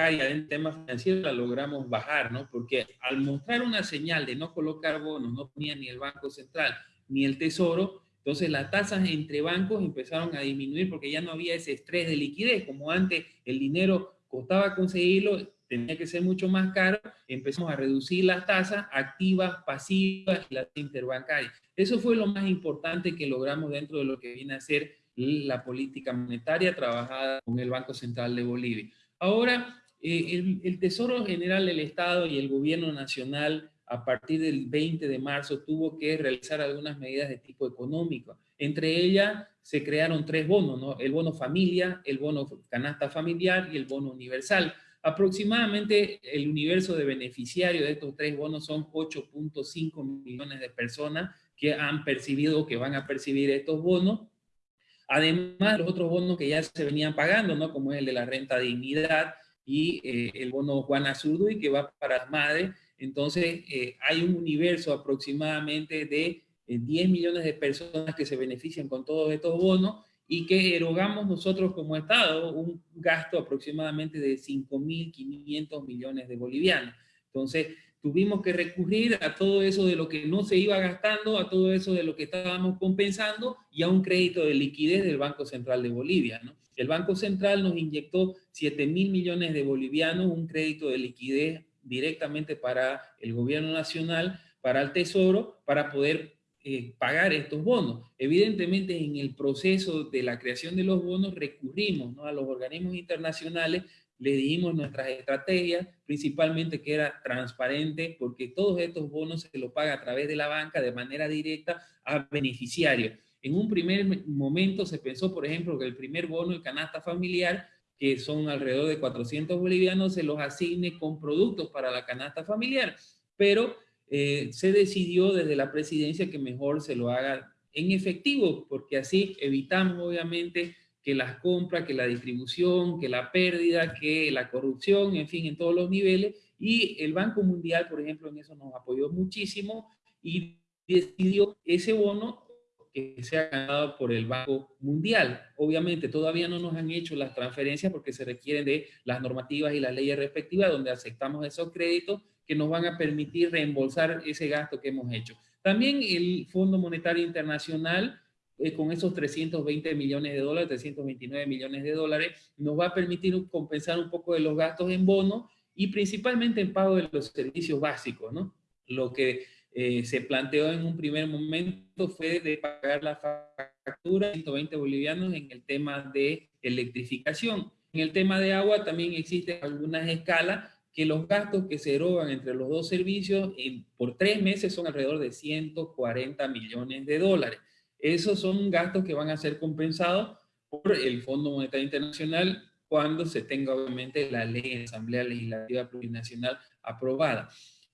en temas financieros la logramos bajar, ¿no? Porque al mostrar una señal de no colocar bonos, no ponía ni el Banco Central ni el Tesoro, entonces las tasas entre bancos empezaron a disminuir porque ya no había ese estrés de liquidez, como antes el dinero costaba conseguirlo, tenía que ser mucho más caro, empezamos a reducir las tasas activas, pasivas y las interbancarias. Eso fue lo más importante que logramos dentro de lo que viene a ser la política monetaria trabajada con el Banco Central de Bolivia. Ahora, eh, el, Tesoro General del Estado y el Gobierno Nacional a partir del 20 de marzo tuvo que realizar algunas medidas de tipo económico. Entre ellas se crearon tres bonos, ¿no? el bono familia, el bono canasta familiar y el bono universal. Aproximadamente el universo de beneficiarios de estos tres bonos son 8.5 millones de personas que han percibido, que van a percibir estos bonos. Además, los otros bonos que ya se venían pagando, ¿no? como el de la renta dignidad, y eh, el bono Juana y que va para las madres. Entonces, eh, hay un universo aproximadamente de 10 eh, millones de personas que se benefician con todos estos bonos y que erogamos nosotros como Estado un gasto aproximadamente de 5.500 millones de bolivianos. Entonces, tuvimos que recurrir a todo eso de lo que no se iba gastando, a todo eso de lo que estábamos compensando y a un crédito de liquidez del Banco Central de Bolivia. ¿no? El Banco Central nos inyectó 7 mil millones de bolivianos, un crédito de liquidez directamente para el gobierno nacional, para el Tesoro, para poder eh, pagar estos bonos. Evidentemente, en el proceso de la creación de los bonos recurrimos a los organismos internacionales le dimos nuestras estrategias, principalmente que era transparente, porque todos estos bonos se los paga a través de la banca de manera directa a beneficiarios. En un primer momento se pensó, por ejemplo, que el primer bono, el canasta familiar, que son alrededor de 400 bolivianos, se los asigne con productos para la canasta familiar, pero eh, se decidió desde la presidencia que mejor se lo haga en efectivo, porque así evitamos obviamente que las compras, que la distribución, que la pérdida, que la corrupción, en fin, en todos los niveles. Y el Banco Mundial, por ejemplo, en eso nos apoyó muchísimo y decidió ese bono que se ha ganado por el Banco Mundial. Obviamente todavía no nos han hecho las transferencias porque se requieren de las normativas y las leyes respectivas donde aceptamos esos créditos que nos van a permitir reembolsar ese gasto que hemos hecho. También el Fondo Monetario Internacional eh, con esos 320 millones de dólares, 329 millones de dólares, nos va a permitir compensar un poco de los gastos en bonos y principalmente en pago de los servicios básicos, ¿no? Lo que eh, se planteó en un primer momento fue de pagar la factura 120 bolivianos en el tema de electrificación. En el tema de agua también existen algunas escalas que los gastos que se erogan entre los dos servicios por tres meses son alrededor de 140 millones de dólares. Esos son gastos que van a ser compensados por el Fondo Monetario Internacional cuando se tenga obviamente la ley en Asamblea Legislativa Plurinacional aprobada.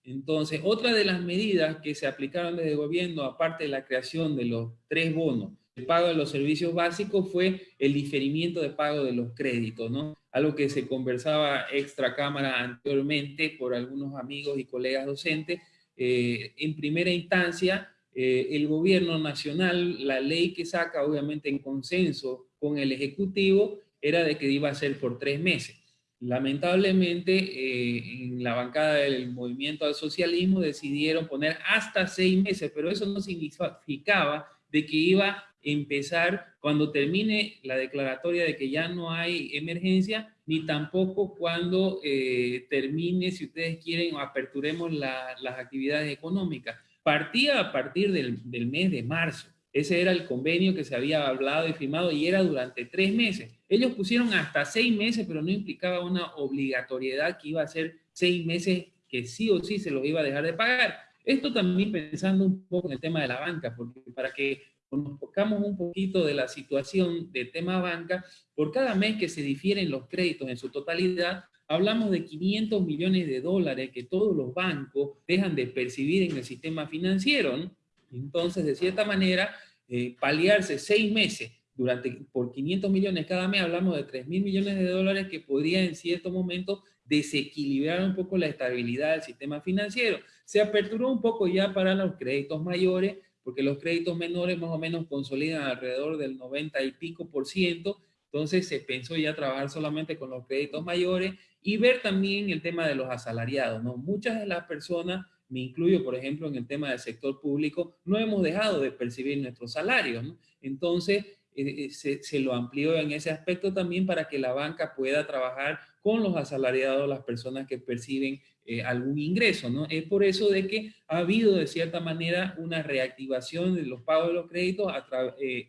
Entonces, otra de las medidas que se aplicaron desde el gobierno, aparte de la creación de los tres bonos, el pago de los servicios básicos, fue el diferimiento de pago de los créditos, ¿no? Algo que se conversaba extra cámara anteriormente por algunos amigos y colegas docentes. Eh, en primera instancia, eh, el gobierno nacional, la ley que saca, obviamente en consenso con el Ejecutivo, era de que iba a ser por tres meses. Lamentablemente, eh, en la bancada del movimiento al socialismo decidieron poner hasta seis meses, pero eso no significaba de que iba a empezar cuando termine la declaratoria de que ya no hay emergencia, ni tampoco cuando eh, termine, si ustedes quieren, aperturemos las actividades económicas. Partía a partir del, del mes de marzo. Ese era el convenio que se había hablado y firmado y era durante tres meses. Ellos pusieron hasta seis meses, pero no implicaba una obligatoriedad que iba a ser seis meses que sí o sí se los iba a dejar de pagar. Esto también pensando un poco en el tema de la banca, porque para que nos tocamos un poquito de la situación del tema banca, por cada mes que se difieren los créditos en su totalidad, hablamos de 500 millones de dólares que todos los bancos dejan de percibir en el sistema financiero. Entonces, de cierta manera, eh, paliarse seis meses durante, por 500 millones cada mes, hablamos de 3 mil millones de dólares que podría en cierto momento desequilibrar un poco la estabilidad del sistema financiero. Se aperturó un poco ya para los créditos mayores, porque los créditos menores más o menos consolidan alrededor del 90 y pico por ciento, entonces se pensó ya trabajar solamente con los créditos mayores y ver también el tema de los asalariados, ¿no? Muchas de las personas me incluyo, por ejemplo, en el tema del sector público, no hemos dejado de percibir nuestros salarios. ¿no? Entonces, eh, eh, se, lo amplió en ese aspecto también para que la banca pueda trabajar con los asalariados, las personas que perciben eh, algún ingreso. ¿no? Es por eso de que ha habido, de cierta manera, una reactivación de los pagos de los créditos a,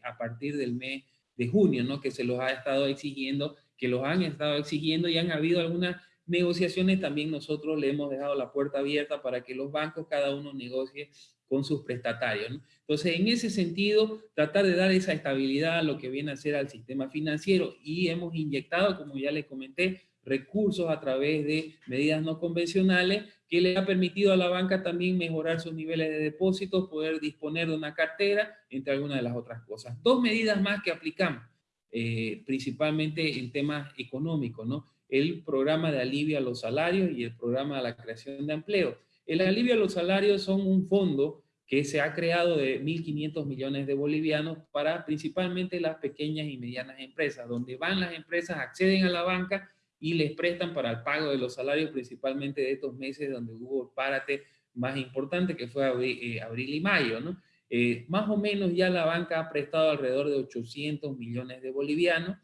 a partir del mes de junio, ¿no? que se los ha estado exigiendo, que los han estado exigiendo y han habido algunas negociaciones también nosotros le hemos dejado la puerta abierta para que los bancos cada uno negocie con sus prestatarios. Entonces, en ese sentido, tratar de dar esa estabilidad a lo que viene a ser al sistema financiero y hemos inyectado, como ya les comenté, recursos a través de medidas no convencionales que le ha permitido a la banca también mejorar sus niveles de depósitos, poder disponer de una cartera, entre algunas de las otras cosas. Dos medidas más que aplicamos, eh, principalmente en temas económicos, ¿no? El programa de alivio a los salarios y el programa de la creación de empleo. El alivio a los salarios son un fondo que se ha creado de 1.500 millones de bolivianos para principalmente las pequeñas y medianas empresas, donde van las empresas, acceden a la banca y les prestan para el pago de los salarios, principalmente de estos meses donde hubo el párate más importante, que fue abril, eh, abril y mayo. ¿no? Eh, más o menos ya la banca ha prestado alrededor de 800 millones de bolivianos,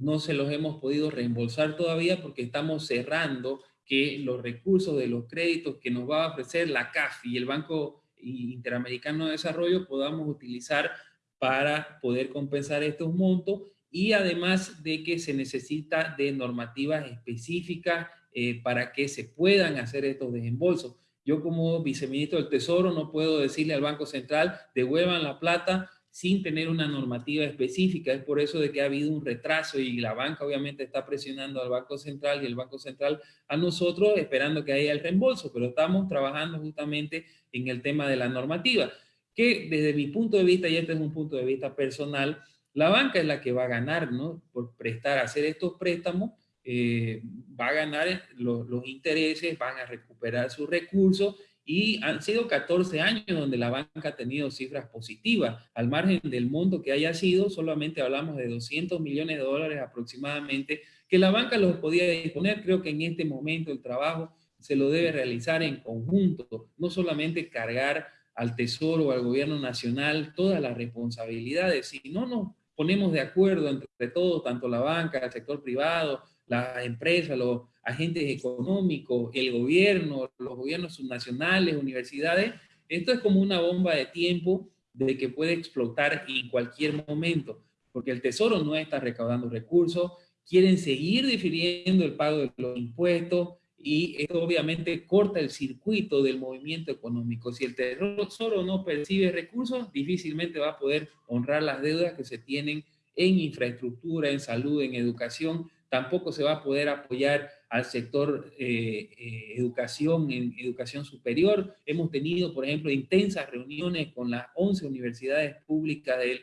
no se los hemos podido reembolsar todavía porque estamos cerrando que los recursos de los créditos que nos va a ofrecer la CAF y el Banco Interamericano de Desarrollo podamos utilizar para poder compensar estos montos y además de que se necesita de normativas específicas eh, para que se puedan hacer estos desembolsos. Yo como viceministro del Tesoro no puedo decirle al Banco Central, devuelvan la plata sin tener una normativa específica. Es por eso de que ha habido un retraso y la banca obviamente está presionando al Banco Central y el Banco Central a nosotros esperando que haya el reembolso, pero estamos trabajando justamente en el tema de la normativa, que desde mi punto de vista, y este es un punto de vista personal, la banca es la que va a ganar, ¿no? Por prestar, hacer estos préstamos, eh, va a ganar los, los intereses, van a recuperar sus recursos y han sido 14 años donde la banca ha tenido cifras positivas. Al margen del monto que haya sido, solamente hablamos de 200 millones de dólares aproximadamente, que la banca los podía disponer. Creo que en este momento el trabajo se lo debe realizar en conjunto, no solamente cargar al Tesoro o al gobierno nacional todas las responsabilidades. Si no nos ponemos de acuerdo entre todos, tanto la banca, el sector privado, las empresas, los agentes económicos, el gobierno, los gobiernos subnacionales, universidades, esto es como una bomba de tiempo de que puede explotar en cualquier momento, porque el Tesoro no está recaudando recursos, quieren seguir difiriendo el pago de los impuestos, y esto obviamente corta el circuito del movimiento económico. Si el Tesoro no percibe recursos, difícilmente va a poder honrar las deudas que se tienen en infraestructura, en salud, en educación. Tampoco se va a poder apoyar al sector eh, eh, educación, en educación superior. Hemos tenido, por ejemplo, intensas reuniones con las 11 universidades públicas del,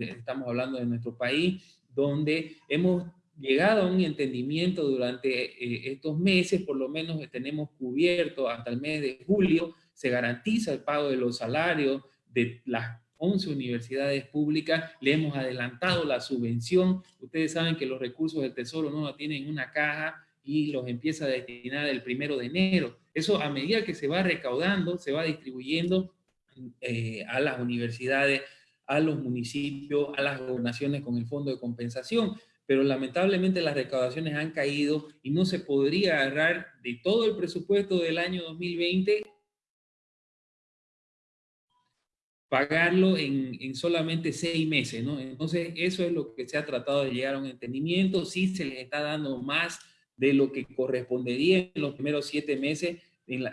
estamos hablando de nuestro país, donde hemos llegado a un entendimiento durante eh, estos meses, por lo menos tenemos cubierto hasta el mes de julio, se garantiza el pago de los salarios de las 11 universidades públicas, le hemos adelantado la subvención, ustedes saben que los recursos del Tesoro no tienen una caja y los empieza a destinar el primero de enero. Eso a medida que se va recaudando, se va distribuyendo eh, a las universidades, a los municipios, a las gobernaciones con el fondo de compensación pero lamentablemente las recaudaciones han caído y no se podría agarrar de todo el presupuesto del año 2020 pagarlo en, solamente seis meses, ¿no? Entonces, eso es lo que se ha tratado de llegar a un entendimiento. Sí se les está dando más de lo que correspondería en los primeros siete meses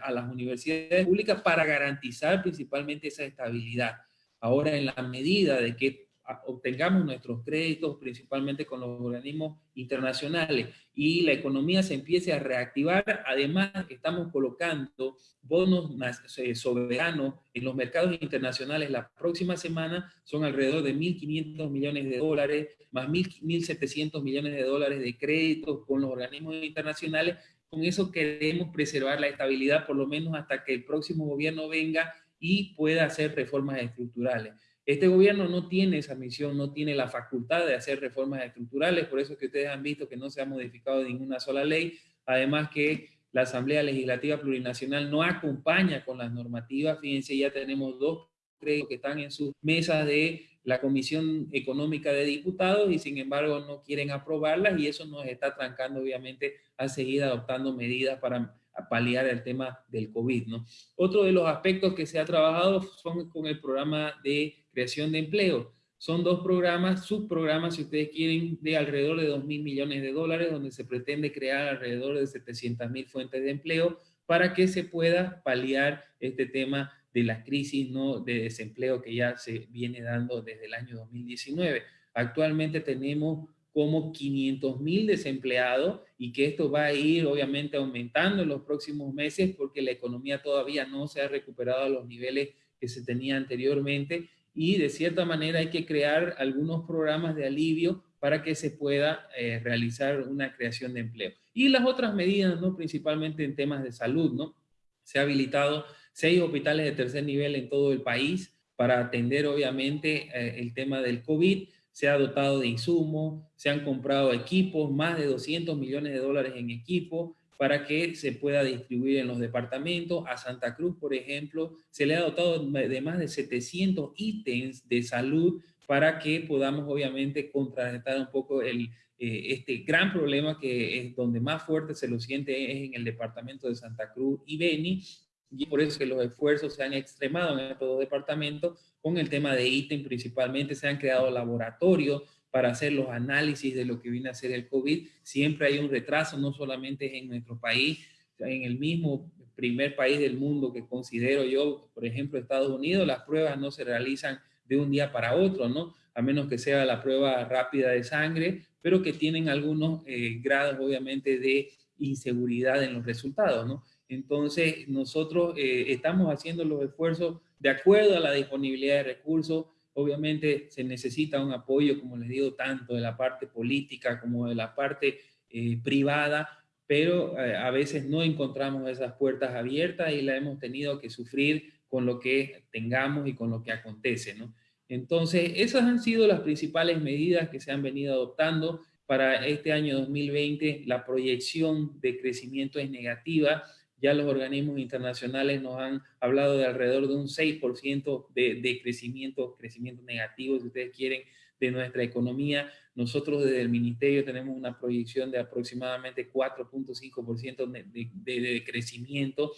a las universidades públicas para garantizar principalmente esa estabilidad. Ahora, en la medida de que obtengamos nuestros créditos principalmente con los organismos internacionales y la economía se empiece a reactivar, además estamos colocando bonos eh, soberanos en los mercados internacionales. La próxima semana, son alrededor de 1.500 millones de dólares, más 1.700 millones de dólares de créditos con los organismos internacionales, con eso queremos preservar la estabilidad por lo menos hasta que el próximo gobierno venga y pueda hacer reformas estructurales. Este gobierno no tiene esa misión, no tiene la facultad de hacer reformas estructurales, por eso es que ustedes han visto que no se ha modificado ninguna sola ley, además que la Asamblea Legislativa Plurinacional no acompaña con las normativas, fíjense, ya tenemos dos creo que están en sus mesas de la Comisión Económica de Diputados y sin embargo no quieren aprobarlas y eso nos está trancando obviamente a seguir adoptando medidas para paliar el tema del COVID. ¿no? Otro de los aspectos que se ha trabajado son con el programa de creación de empleo. Son dos programas, subprogramas, si ustedes quieren, de alrededor de 2 mil millones de dólares, donde se pretende crear alrededor de 700 mil fuentes de empleo para que se pueda paliar este tema de la crisis ¿no? de desempleo que ya se viene dando desde el año 2019. Actualmente tenemos como 500 mil desempleados y que esto va a ir obviamente aumentando en los próximos meses porque la economía todavía no se ha recuperado a los niveles que se tenía anteriormente y de cierta manera hay que crear algunos programas de alivio para que se pueda eh, realizar una creación de empleo. Y las otras medidas, ¿no? principalmente en temas de salud, ¿no? se ha habilitado seis hospitales de tercer nivel en todo el país para atender obviamente eh, el tema del COVID, se ha dotado de insumos, se han comprado equipos, más de 200 millones de dólares en equipo, para que se pueda distribuir en los departamentos. A Santa Cruz, por ejemplo, se le ha dotado de más de 700 ítems de salud para que podamos obviamente contrarrestar un poco el, eh, este gran problema que es donde más fuerte se lo siente es en el departamento de Santa Cruz y Beni, y por eso que los esfuerzos se han extremado en estos dos departamentos con el tema de ítem principalmente, se han creado laboratorios para hacer los análisis de lo que viene a ser el COVID. Siempre hay un retraso, no solamente en nuestro país, en el mismo primer país del mundo que considero yo, por ejemplo, Estados Unidos, las pruebas no se realizan de un día para otro, ¿no? A menos que sea la prueba rápida de sangre, pero que tienen algunos eh, grados, obviamente, de inseguridad en los resultados, ¿no? Entonces, nosotros eh, estamos haciendo los esfuerzos de acuerdo a la disponibilidad de recursos, Obviamente se necesita un apoyo, como les digo, tanto de la parte política como de la parte eh, privada, pero eh, a veces no encontramos esas puertas abiertas y la hemos tenido que sufrir con lo que tengamos y con lo que acontece. ¿no? Entonces, esas han sido las principales medidas que se han venido adoptando para este año 2020. La proyección de crecimiento es negativa ya los organismos internacionales nos han hablado de alrededor de un 6% de, de, crecimiento, crecimiento negativo, si ustedes quieren, de nuestra economía. Nosotros desde el Ministerio tenemos una proyección de aproximadamente 4.5% de, de, de crecimiento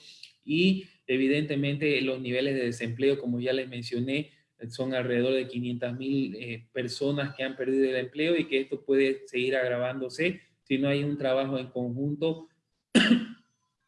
y evidentemente los niveles de desempleo, como ya les mencioné, son alrededor de 500 mil eh, personas que han perdido el empleo y que esto puede seguir agravándose si no hay un trabajo en conjunto,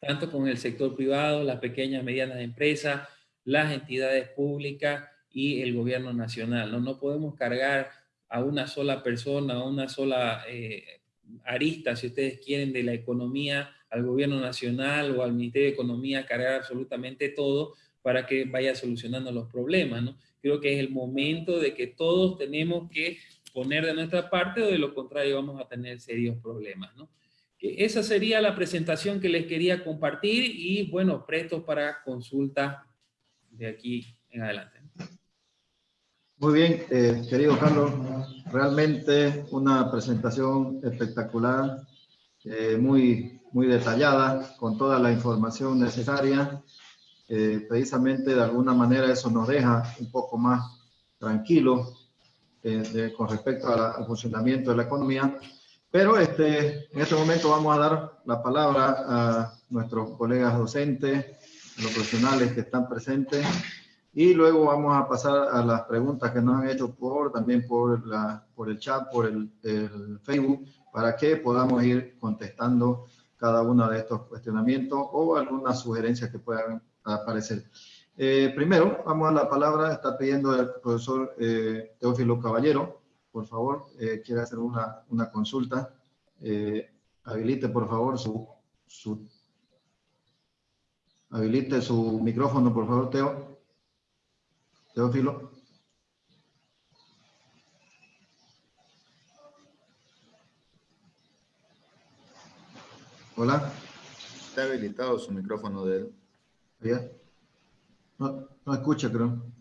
tanto con el sector privado, las pequeñas y medianas empresas, las entidades públicas y el gobierno nacional. No, no podemos cargar a una sola persona, a una sola eh, arista, si ustedes quieren, de la economía, al gobierno nacional o al Ministerio de Economía, cargar absolutamente todo para que vaya solucionando los problemas, ¿no? creo que es el momento de que todos tenemos que poner de nuestra parte o de lo contrario vamos a tener serios problemas. ¿no? Esa sería la presentación que les quería compartir y bueno, prestos para consulta de aquí en adelante. Muy bien, eh, querido Carlos, realmente una presentación espectacular, eh, muy, muy detallada, con toda la información necesaria eh, precisamente de alguna manera eso nos deja un poco más tranquilos con respecto al funcionamiento de la economía. Pero este, en este momento vamos a dar la palabra a nuestros colegas docentes, los profesionales que están presentes, y luego vamos a pasar a las preguntas que nos han hecho por, también por, la, por el chat, por el, el Facebook, para que podamos ir contestando cada uno de estos cuestionamientos o algunas sugerencias que puedan aparecer. Eh, primero, vamos a la palabra, está pidiendo el profesor eh, Teófilo Caballero, por favor, eh, quiere hacer una, una consulta. habilite, por favor, su, su, habilite su micrófono, por favor, Teo. Teófilo. Hola. Está habilitado su micrófono de él. No, no escucha, creo.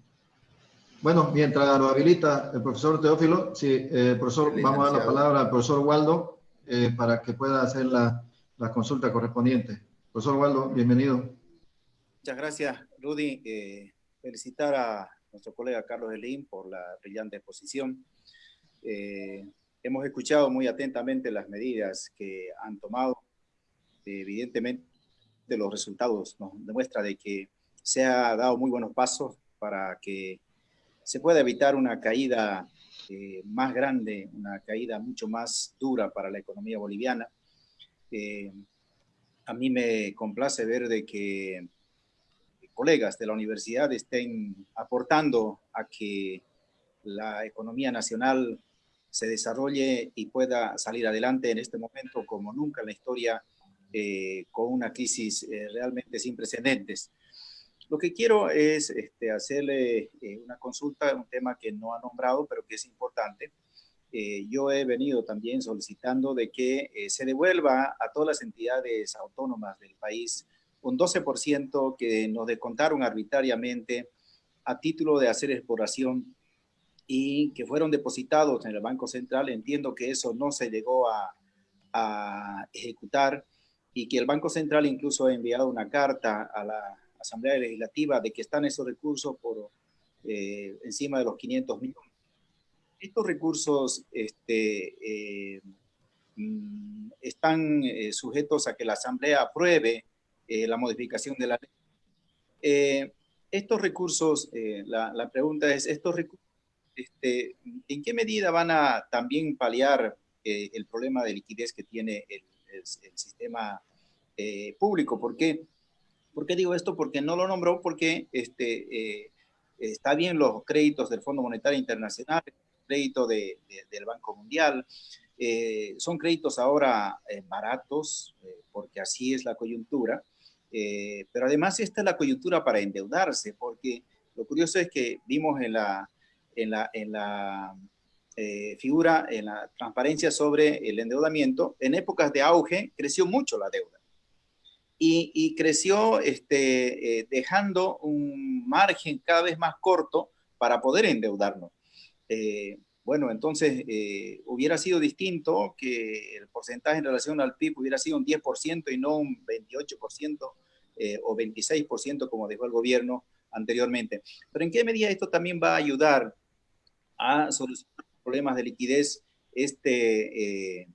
Bueno, mientras lo habilita el profesor Teófilo, sí, eh, profesor, vamos a dar la palabra al profesor Waldo eh, para que pueda hacer la, la, consulta correspondiente. Profesor Waldo, bienvenido. Muchas gracias, Rudy. Eh, felicitar a nuestro colega Carlos Elín por la brillante exposición. Eh, hemos escuchado muy atentamente las medidas que han tomado. evidentemente, de los resultados nos demuestra de que se ha dado muy buenos pasos para que se pueda evitar una caída eh, más grande, una caída mucho más dura para la economía boliviana. Eh, a mí me complace ver de que colegas de la universidad estén aportando a que la economía nacional se desarrolle y pueda salir adelante en este momento como nunca en la historia eh, con una crisis realmente sin precedentes. Lo que quiero es este, hacerle eh, una consulta, un tema que no ha nombrado, pero que es importante. yo he venido también solicitando de que se devuelva a todas las entidades autónomas del país un 12% que nos descontaron arbitrariamente a título de hacer exploración y que fueron depositados en el Banco Central. Entiendo que eso no se llegó a, a ejecutar y que el Banco Central incluso ha enviado una carta a la Asamblea Legislativa de que están esos recursos por eh, encima de los 500 millones. Estos recursos este, eh, mm, están eh, sujetos a que la Asamblea apruebe la modificación de la ley. estos recursos, la, pregunta es, ¿estos este, en qué medida van a también paliar el problema de liquidez que tiene el, sistema eh, público. ¿Por qué? ¿Por qué digo esto? Porque no lo nombró, porque este, eh, está bien los créditos del Fondo Monetario Internacional, crédito de, del Banco Mundial, eh, son créditos ahora baratos, porque así es la coyuntura, pero además esta es la coyuntura para endeudarse, porque lo curioso es que vimos en la, en la, en la eh, figura en la transparencia sobre el endeudamiento, en épocas de auge creció mucho la deuda. Y, creció este, eh, dejando un margen cada vez más corto para poder endeudarnos. Eh, bueno, entonces hubiera sido distinto que el porcentaje en relación al PIB hubiera sido un 10% y no un 28% o 26% como dejó el gobierno anteriormente. Pero ¿en qué medida esto también va a ayudar a solucionar problemas de liquidez este,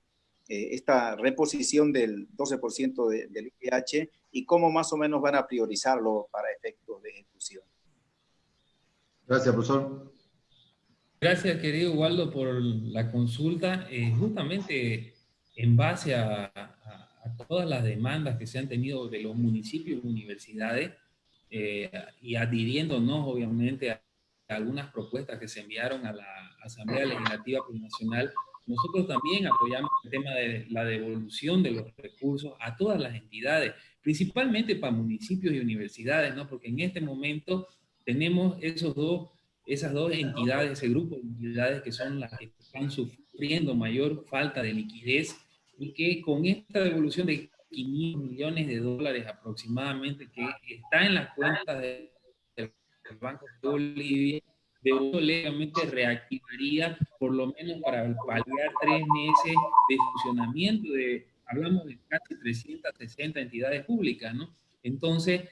esta reposición del 12% del IPH y cómo más o menos van a priorizarlo para efectos de ejecución. Gracias, profesor. Gracias, querido Waldo, por la consulta. justamente en base a, todas las demandas que se han tenido de los municipios y universidades eh, y adhiriéndonos obviamente a, algunas propuestas que se enviaron a la Asamblea Legislativa Nacional, nosotros también apoyamos el tema de la devolución de los recursos a todas las entidades, principalmente para municipios y universidades, ¿no? porque en este momento tenemos esos dos, esas dos entidades, ese grupo de entidades que son las que están sufriendo mayor falta de liquidez y que con esta devolución de 500 millones de dólares aproximadamente que está en las cuentas del Banco de Bolivia, de legalmente reactivaría por lo menos para paliar tres meses de funcionamiento de, hablamos de casi 360 entidades públicas, ¿no? Entonces,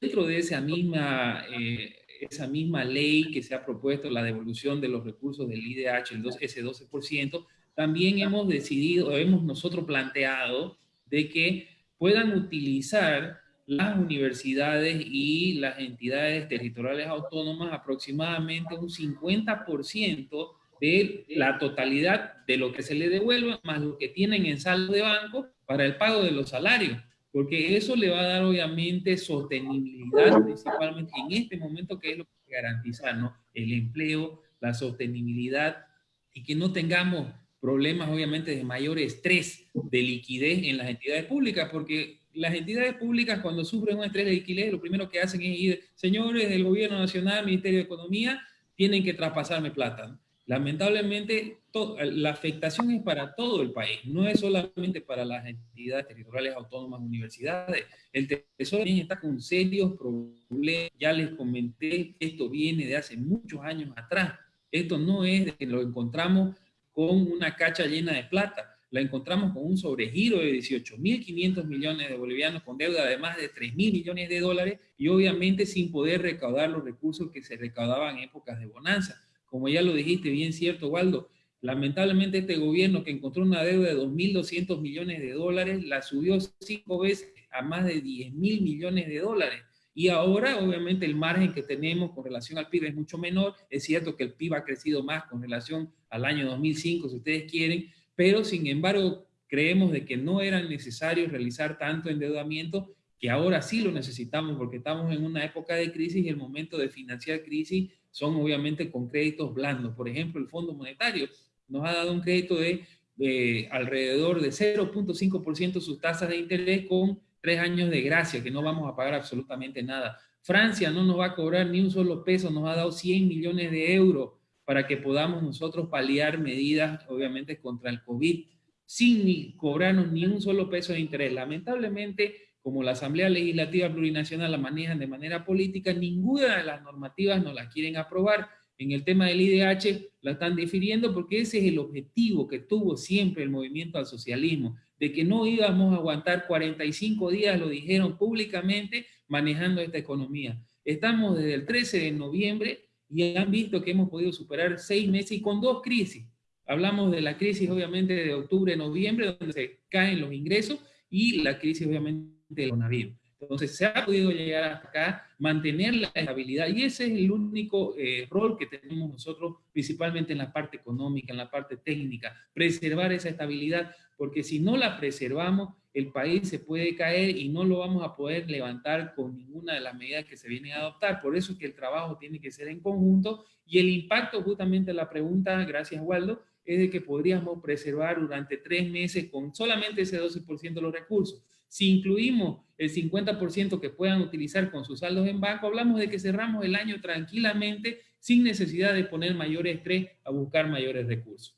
dentro de esa misma, eh, esa misma ley que se ha propuesto, la devolución de los recursos del IDH, el 2, ese 12%, también hemos decidido, hemos nosotros planteado de que puedan utilizar las universidades y las entidades territoriales autónomas aproximadamente un 50% de la totalidad de lo que se le devuelva, más lo que tienen en saldo de banco para el pago de los salarios, porque eso le va a dar obviamente sostenibilidad, principalmente en este momento, que es lo que garantizar, ¿no? El empleo, la sostenibilidad y que no tengamos problemas obviamente de mayor estrés de liquidez en las entidades públicas, porque las entidades públicas cuando sufren un estrés de liquidez, lo primero que hacen es ir, señores del gobierno nacional, Ministerio de Economía, tienen que traspasarme plata. Lamentablemente, la afectación es para todo el país, no es solamente para las entidades territoriales autónomas, universidades. El Tesoro también está con serios problemas. Ya les comenté, esto viene de hace muchos años atrás. Esto no es de que lo encontramos con una cacha llena de plata. La encontramos con un sobregiro de 18.500 millones de bolivianos, con deuda de más de 3.000 millones de dólares y obviamente sin poder recaudar los recursos que se recaudaban en épocas de bonanza. Como ya lo dijiste, bien cierto, Waldo, lamentablemente este gobierno que encontró una deuda de 2.200 millones de dólares, la subió cinco veces a más de 10.000 millones de dólares. Y ahora, obviamente, el margen que tenemos con relación al PIB es mucho menor. Es cierto que el PIB ha crecido más con relación al año 2005, si ustedes quieren, pero sin embargo, creemos de que no era necesario realizar tanto endeudamiento, que ahora sí lo necesitamos porque estamos en una época de crisis y el momento de financiar crisis son obviamente con créditos blandos. Por ejemplo, el Fondo Monetario nos ha dado un crédito de alrededor de 0.5% sus tasas de interés con tres años de gracia, que no vamos a pagar absolutamente nada. Francia no nos va a cobrar ni un solo peso, nos ha dado 100 millones de euros para que podamos nosotros paliar medidas, obviamente, contra el COVID, sin ni cobrarnos ni un solo peso de interés. Lamentablemente, como la Asamblea Legislativa Plurinacional la manejan de manera política, ninguna de las normativas nos las quieren aprobar. En el tema del IDH la están difiriendo porque ese es el objetivo que tuvo siempre el movimiento al socialismo, de que no íbamos a aguantar 45 días, lo dijeron públicamente, manejando esta economía. Estamos desde el 13 de noviembre y han visto que hemos podido superar seis meses y con dos crisis. Hablamos de la crisis obviamente de octubre, noviembre, donde se caen los ingresos y la crisis obviamente del coronavirus. Entonces se ha podido llegar acá, mantener la estabilidad y ese es el único eh, rol que tenemos nosotros, principalmente en la parte económica, en la parte técnica, preservar esa estabilidad, porque si no la preservamos, el país se puede caer y no lo vamos a poder levantar con ninguna de las medidas que se vienen a adoptar. Por eso es que el trabajo tiene que ser en conjunto y el impacto, justamente la pregunta, gracias Waldo, es de que podríamos preservar durante tres meses con solamente ese 12% de los recursos. Si incluimos el 50% que puedan utilizar con sus saldos en banco, hablamos de que cerramos el año tranquilamente sin necesidad de poner mayor estrés a buscar mayores recursos.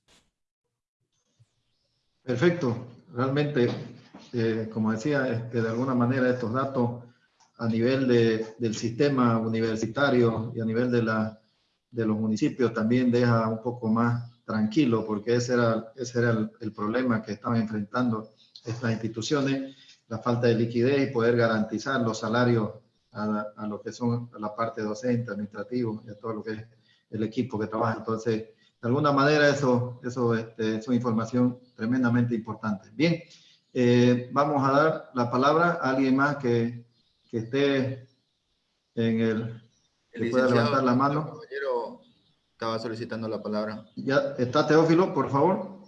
Perfecto. Realmente, eh, como decía, este, de alguna manera estos datos a nivel de, del sistema universitario y a nivel de, la, de los municipios también deja un poco más tranquilo porque ese era, ese era el, el problema que estaban enfrentando estas instituciones la falta de liquidez y poder garantizar los salarios a, a lo que son la parte docente, administrativo y a todo lo que es el equipo que trabaja. Entonces, de alguna manera eso, eso, este, es información tremendamente importante. Bien, eh, vamos a dar la palabra a alguien más que, que esté en el... Que pueda levantar la mano. El caballero estaba solicitando la palabra. Ya está Teófilo, por favor.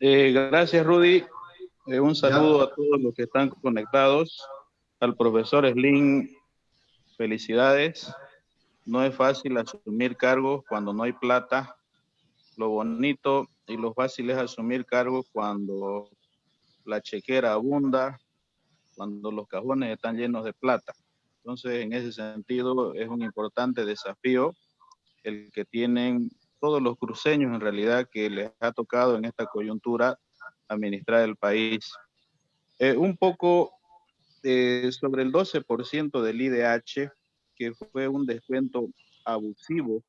Eh, gracias, Rudy. Eh, un saludo a todos los que están conectados. Al profesor Slim, felicidades. No es fácil asumir cargos cuando no hay plata. Lo bonito y lo fácil es asumir cargos cuando la chequera abunda, cuando los cajones están llenos de plata. Entonces, en ese sentido, es un importante desafío el que tienen todos los cruceños en realidad que les ha tocado en esta coyuntura administrar el país. Eh, un poco eh, sobre el 12% del IDH, que fue un descuento abusivo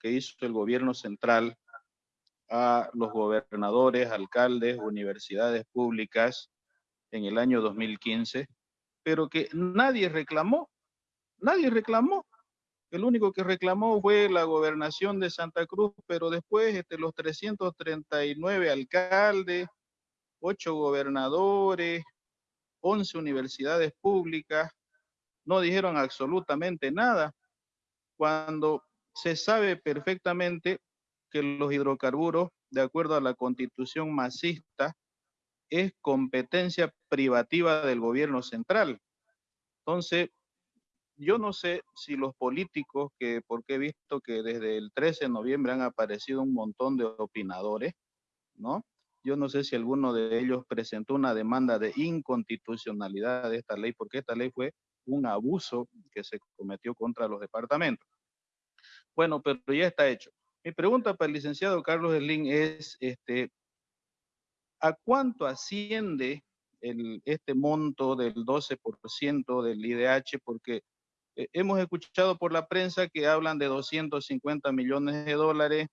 que hizo el gobierno central a los gobernadores, alcaldes, universidades públicas en el año 2015, pero que nadie reclamó, nadie reclamó. El único que reclamó fue la gobernación de Santa Cruz, pero después este, los 339 alcaldes, 8 gobernadores, 11 universidades públicas, no dijeron absolutamente nada, cuando se sabe perfectamente que los hidrocarburos, de acuerdo a la constitución masista, es competencia privativa del gobierno central. Entonces, yo no sé si los políticos, que porque he visto que desde el 13 de noviembre han aparecido un montón de opinadores, ¿no? Yo no sé si alguno de ellos presentó una demanda de inconstitucionalidad de esta ley, porque esta ley fue un abuso que se cometió contra los departamentos. Bueno, pero ya está hecho. Mi pregunta para el licenciado Carlos Elín es, este, ¿a cuánto asciende este monto del 12% del IDH? Porque eh, hemos escuchado por la prensa que hablan de 250 millones de dólares,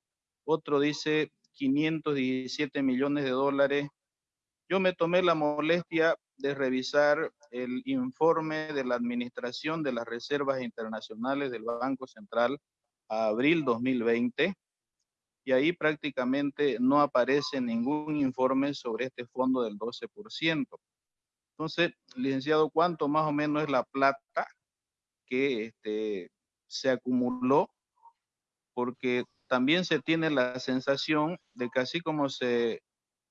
otro dice 517 millones de dólares. Yo me tomé la molestia de revisar el informe de la Administración de las Reservas Internacionales del Banco Central a abril 2020 y ahí prácticamente no aparece ningún informe sobre este fondo del 12%. Entonces, licenciado, ¿cuánto más o menos es la plata que este, se acumuló, porque también se tiene la sensación de que así como se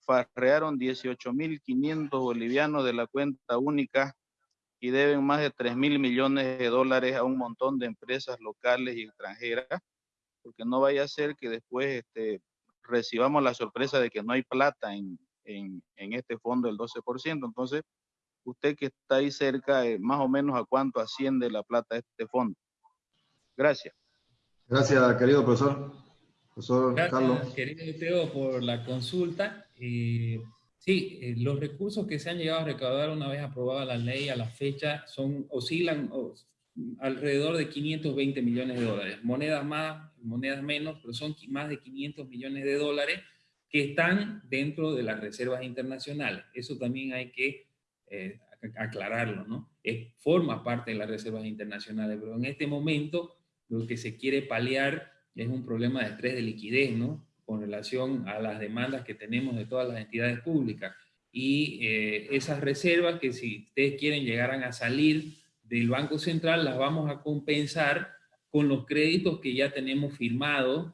farrearon 18.500 bolivianos de la cuenta única y deben más de 3 mil millones de dólares a un montón de empresas locales y extranjeras, porque no vaya a ser que después este, recibamos la sorpresa de que no hay plata en, en, en este fondo del 12%. Entonces, usted que está ahí cerca, eh, más o menos a cuánto asciende la plata de este fondo. Gracias. Gracias, querido profesor. Profesor Gracias, Carlos. querido Teo, por la consulta. Eh, sí, eh, los recursos que se han llegado a recaudar una vez aprobada la ley a la fecha son, oscilan alrededor de 520 millones de dólares. Monedas más, monedas menos, pero son más de 500 millones de dólares que están dentro de las reservas internacionales. Eso también hay que eh, aclararlo, ¿no? Es, forma parte de las reservas internacionales, pero en este momento lo que se quiere paliar es un problema de estrés de liquidez, ¿no? Con relación a las demandas que tenemos de todas las entidades públicas. Y eh, esas reservas que si ustedes quieren llegaran a salir del Banco Central, las vamos a compensar con los créditos que ya tenemos firmados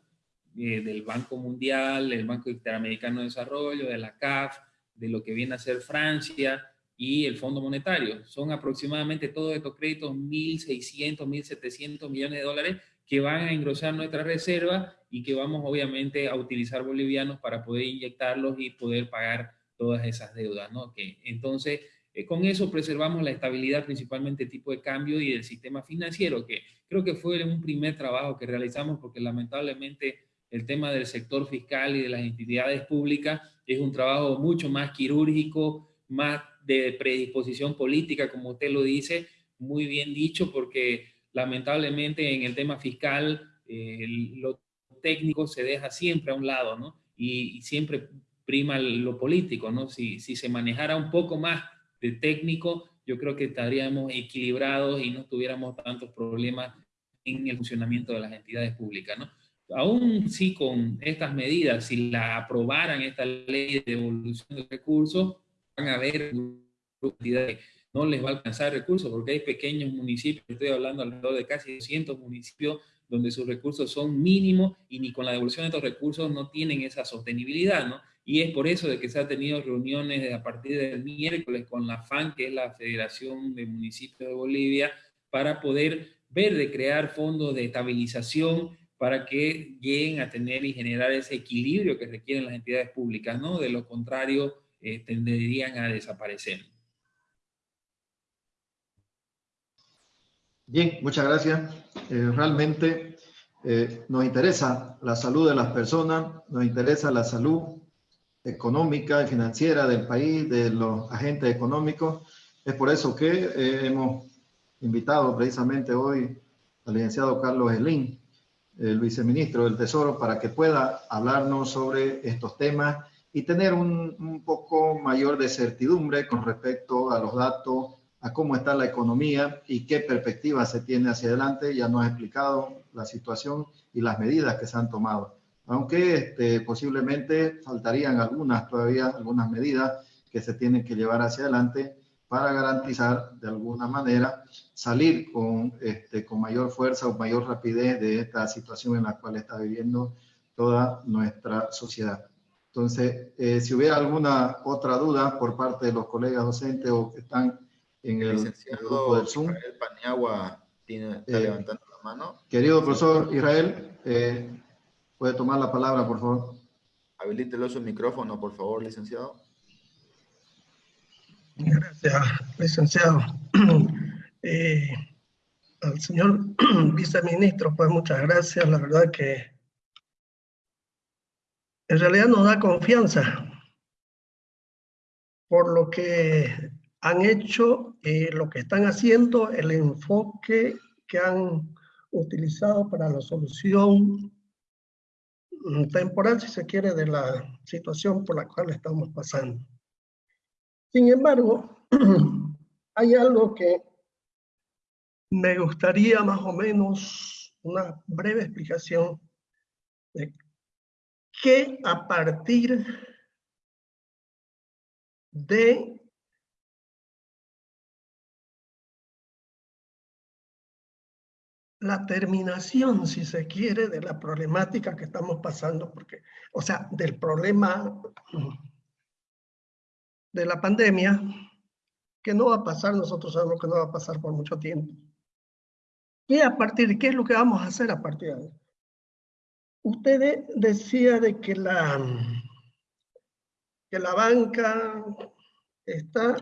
eh, del Banco Mundial, del Banco Interamericano de Desarrollo, de la CAF, de lo que viene a ser Francia, y el Fondo Monetario. Son aproximadamente todos estos créditos 1.600, 1.700 millones de dólares que van a engrosar nuestra reserva y que vamos obviamente a utilizar bolivianos para poder inyectarlos y poder pagar todas esas deudas. ¿no? Que, entonces, eh, con eso preservamos la estabilidad principalmente tipo de cambio y del sistema financiero, que creo que fue un primer trabajo que realizamos porque lamentablemente el tema del sector fiscal y de las entidades públicas es un trabajo mucho más quirúrgico, más de predisposición política, como usted lo dice, muy bien dicho, porque lamentablemente en el tema fiscal eh, lo técnico se deja siempre a un lado, ¿no? Y, siempre prima lo político, ¿no? Si, si se manejara un poco más de técnico, yo creo que estaríamos equilibrados y no tuviéramos tantos problemas en el funcionamiento de las entidades públicas, ¿no? aún sí con estas medidas, si la aprobaran esta ley de devolución de recursos, van a haber no les va a alcanzar recursos porque hay pequeños municipios, estoy hablando alrededor de casi 200 municipios donde sus recursos son mínimos y ni con la devolución de estos recursos no tienen esa sostenibilidad, ¿no? Y es por eso de que se ha tenido reuniones a partir del miércoles con la FAN, que es la Federación de Municipios de Bolivia, para poder ver de crear fondos de estabilización para que lleguen a tener y generar ese equilibrio que requieren las entidades públicas, ¿no? De lo contrario, eh, tenderían a desaparecer. Bien, muchas gracias. Eh, realmente eh, nos interesa la salud de las personas, nos interesa la salud económica y financiera del país, de los agentes económicos. Es por eso que eh, hemos invitado precisamente hoy al licenciado Carlos Elín, el viceministro del Tesoro, para que pueda hablarnos sobre estos temas y tener un, un poco mayor de certidumbre con respecto a los datos, a cómo está la economía y qué perspectiva se tiene hacia adelante. Ya nos ha explicado la situación y las medidas que se han tomado aunque este, posiblemente faltarían algunas todavía, algunas medidas que se tienen que llevar hacia adelante para garantizar de alguna manera salir con, este, con mayor fuerza o mayor rapidez de esta situación en la cual está viviendo toda nuestra sociedad. Entonces, eh, si hubiera alguna otra duda por parte de los colegas docentes o que están en el, grupo del Zoom. Israel Paniagua tiene, está eh, levantando la mano. Querido profesor Israel, eh, Puede tomar la palabra, por favor. Habilítelo su micrófono, por favor, licenciado. Gracias, licenciado. <clears throat> Eh, al señor <clears throat> viceministro, pues muchas gracias. La verdad que en realidad nos da confianza por lo que han hecho, eh, lo que están haciendo, el enfoque que han utilizado para la solución temporal, si se quiere, de la situación por la cual estamos pasando. Sin embargo, <clears throat> hay algo que me gustaría más o menos una breve explicación de que a partir de la terminación, si se quiere, de la problemática que estamos pasando, porque, o sea, del problema de la pandemia, que no va a pasar, nosotros sabemos que no va a pasar por mucho tiempo. ¿Qué a partir, qué es lo que vamos a hacer a partir de ahí? Usted decía de que la, que la banca está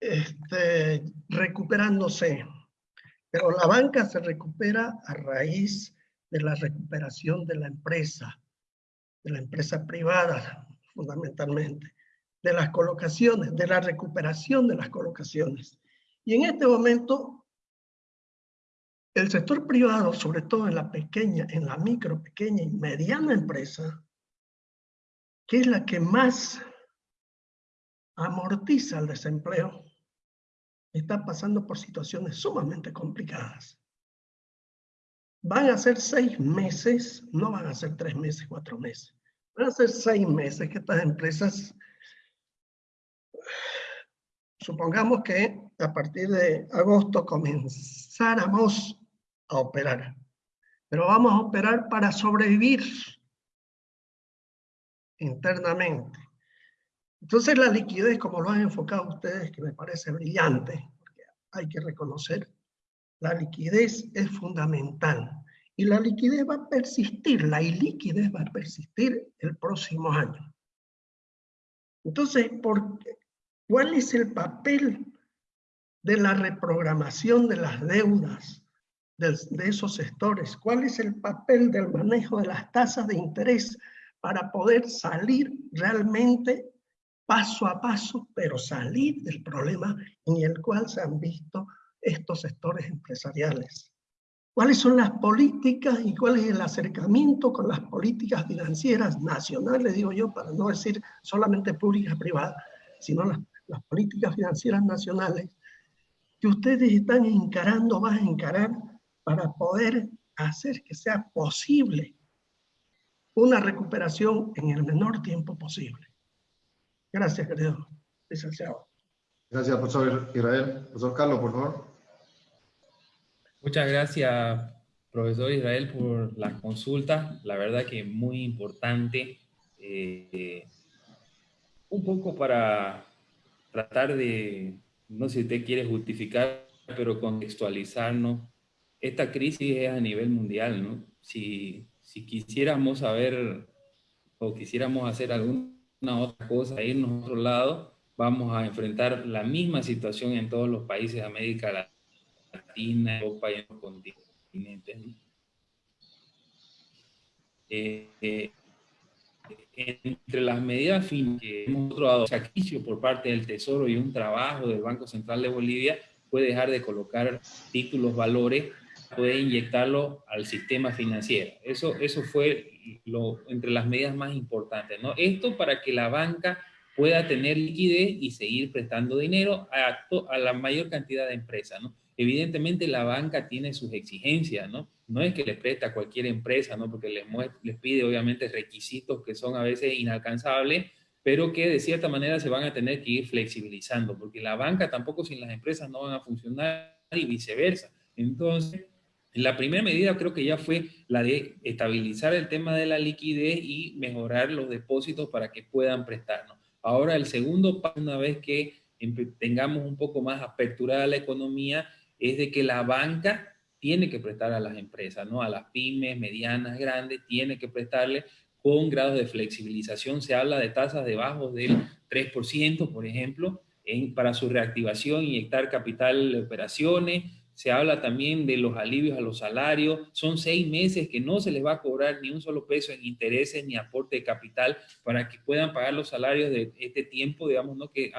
este, recuperándose pero la banca se recupera a raíz de la recuperación de la empresa, de la empresa privada, fundamentalmente, de las colocaciones, de la recuperación de las colocaciones. Y en este momento, el sector privado, sobre todo en la pequeña, en la micro, pequeña y mediana empresa, que es la que más amortiza el desempleo, está pasando por situaciones sumamente complicadas. Van a ser seis meses, no van a ser tres meses, cuatro meses. Van a ser seis meses que estas empresas, supongamos que a partir de agosto comenzáramos a operar. Pero vamos a operar para sobrevivir internamente. Entonces la liquidez, como lo han enfocado ustedes, que me parece brillante, porque hay que reconocer, la liquidez es fundamental. Y la liquidez va a persistir, la iliquidez va a persistir el próximo año. Entonces, ¿por ¿cuál es el papel de la reprogramación de las deudas de, de esos sectores? ¿Cuál es el papel del manejo de las tasas de interés para poder salir realmente paso a paso, pero salir del problema en el cual se han visto estos sectores empresariales. ¿Cuáles son las políticas y cuál es el acercamiento con las políticas financieras nacionales, digo yo, para no decir solamente públicas privadas, sino las, las políticas financieras nacionales que ustedes están encarando, van a encarar para poder hacer que sea posible una recuperación en el menor tiempo posible. Gracias, querido licenciado. Gracias, profesor Israel. Profesor Carlos, por favor. Muchas gracias, profesor Israel, por las consultas. La verdad que muy importante. Eh, un poco para tratar de, no sé si usted quiere justificar, pero contextualizarnos. Esta crisis es a nivel mundial, ¿no? Si, si quisiéramos saber o quisiéramos hacer alguna otra cosa, irnos a otro lado, vamos a enfrentar la misma situación en todos los países de América Latina, Europa y en los continentes. Eh, eh, entre las medidas que hemos dado sacrificio por parte del Tesoro y un trabajo del Banco Central de Bolivia, puede dejar de colocar títulos, valores, puede inyectarlo al sistema financiero. Eso, eso fue lo, entre las medidas más importantes. ¿no? Esto para que la banca pueda tener liquidez y seguir prestando dinero a, a la mayor cantidad de empresas, ¿no? Evidentemente la banca tiene sus exigencias, ¿no? No es que le presta a cualquier empresa, ¿no? Porque les, les pide obviamente requisitos que son a veces inalcanzables, pero que de cierta manera se van a tener que ir flexibilizando, porque la banca tampoco sin las empresas no van a funcionar y viceversa. Entonces, la primera medida creo que ya fue la de estabilizar el tema de la liquidez y mejorar los depósitos para que puedan prestarnos. Ahora el segundo paso, una vez que tengamos un poco más aperturada la economía, es de que la banca tiene que prestar a las empresas, ¿no? A las pymes, medianas, grandes, tiene que prestarle con grados de flexibilización. Se habla de tasas debajo del 3%, por ejemplo, en, para su reactivación, inyectar capital de operaciones, se habla también de los alivios a los salarios, son seis meses que no se les va a cobrar ni un solo peso en intereses ni aporte de capital para que puedan pagar los salarios de este tiempo, digamos, ¿no? que eh,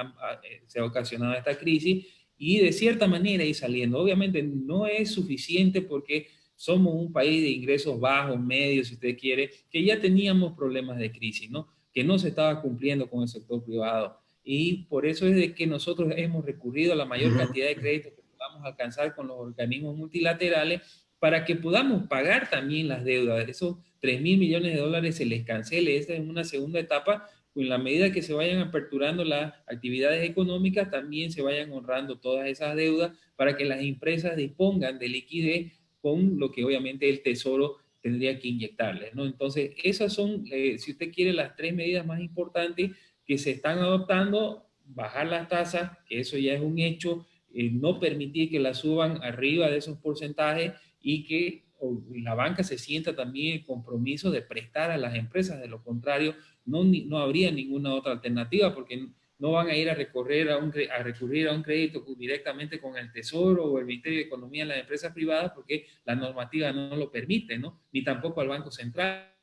se ha ocasionado esta crisis y de cierta manera ir saliendo. Obviamente no es suficiente porque somos un país de ingresos bajos, medios, si usted quiere, que ya teníamos problemas de crisis, ¿no? que no se estaba cumpliendo con el sector privado. Y por eso es de que nosotros hemos recurrido a la mayor cantidad de créditos vamos a alcanzar con los organismos multilaterales para que podamos pagar también las deudas. Esos 3 mil millones de dólares se les cancele. Esta es una segunda etapa. En la medida que se vayan aperturando las actividades económicas, también se vayan honrando todas esas deudas para que las empresas dispongan de liquidez con lo que obviamente el Tesoro tendría que inyectarles. ¿no? Entonces, esas son, eh, si usted quiere, las tres medidas más importantes que se están adoptando, bajar las tasas, que eso ya es un hecho, eh, no permitir que la suban arriba de esos porcentajes y que la banca se sienta también el compromiso de prestar a las empresas, de lo contrario no, no habría ninguna otra alternativa porque no van a ir a, recorrer a, un, a recurrir a un crédito directamente con el Tesoro o el Ministerio de Economía en las empresas privadas porque la normativa no lo permite, ¿no? Ni tampoco al Banco Central.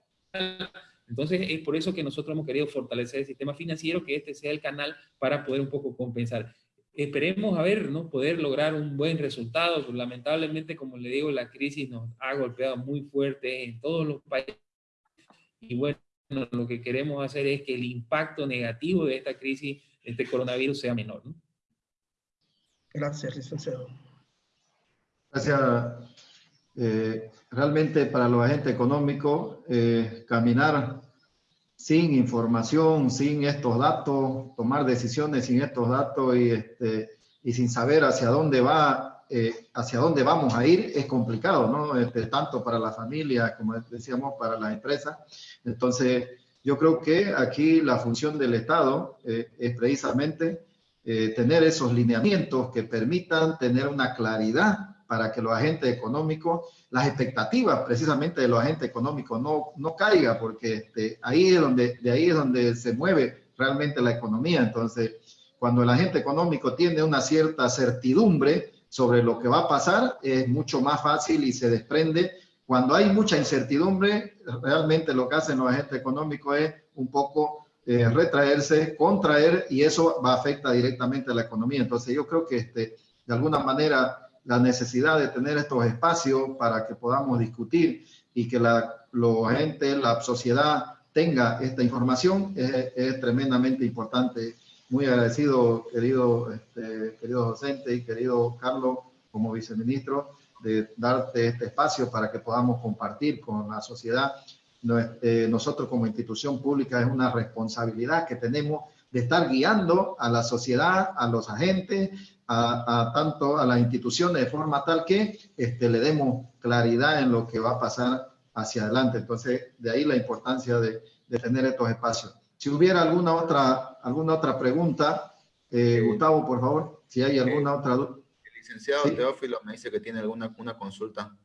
Entonces, es por eso que nosotros hemos querido fortalecer el sistema financiero, que este sea el canal para poder un poco compensar esperemos a ver, ¿no? Poder lograr un buen resultado. Pues, lamentablemente, como le digo, la crisis nos ha golpeado muy fuerte en todos los países. Y bueno, lo que queremos hacer es que el impacto negativo de esta crisis, este coronavirus, sea menor. ¿no? Gracias, licenciado. Gracias. Eh, realmente para los agentes económicos, eh, caminar sin información, sin estos datos, tomar decisiones sin estos datos y, este, y sin saber hacia dónde va, eh, hacia dónde vamos a ir, es complicado, ¿no? Este, tanto para la familia, como decíamos, para las empresas. Entonces, yo creo que aquí la función del Estado eh, es precisamente eh, tener esos lineamientos que permitan tener una claridad para que los agentes económicos, las expectativas precisamente de los agentes económicos no, no caiga, porque este, ahí es donde, de ahí es donde se mueve realmente la economía. Entonces, cuando el agente económico tiene una cierta certidumbre sobre lo que va a pasar, es mucho más fácil y se desprende. Cuando hay mucha incertidumbre, realmente lo que hacen los agentes económicos es un poco eh, retraerse, contraer, y eso va a afectar directamente a la economía. Entonces, yo creo que este, de alguna manera la necesidad de tener estos espacios para que podamos discutir y que la gente, la sociedad tenga esta información es, tremendamente importante. Muy agradecido, querido, este, querido docente y querido Carlos, como viceministro, de darte este espacio para que podamos compartir con la sociedad. Eh, nosotros como institución pública es una responsabilidad que tenemos de estar guiando a la sociedad, a los agentes, a, tanto a las instituciones de forma tal que este, le demos claridad en lo que va a pasar hacia adelante. Entonces, de ahí la importancia de, de tener estos espacios. Si hubiera alguna otra, alguna otra pregunta, eh, Gustavo, por favor, si hay alguna otra duda. El licenciado Teófilo me dice que tiene alguna una consulta.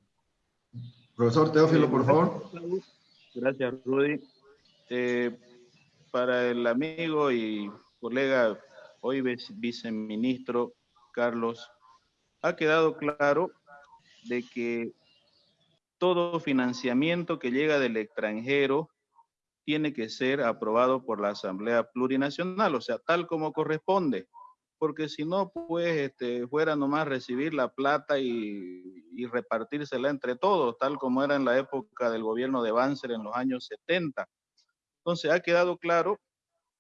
Profesor Teófilo, por favor. Gracias, Rudy. Eh, para el amigo y colega, hoy viceministro Carlos, ha quedado claro de que todo financiamiento que llega del extranjero tiene que ser aprobado por la Asamblea Plurinacional, o sea, tal como corresponde, porque si no, pues, este, fuera nomás recibir la plata y, repartírsela entre todos, tal como era en la época del gobierno de Banzer en los años 70. Entonces, ha quedado claro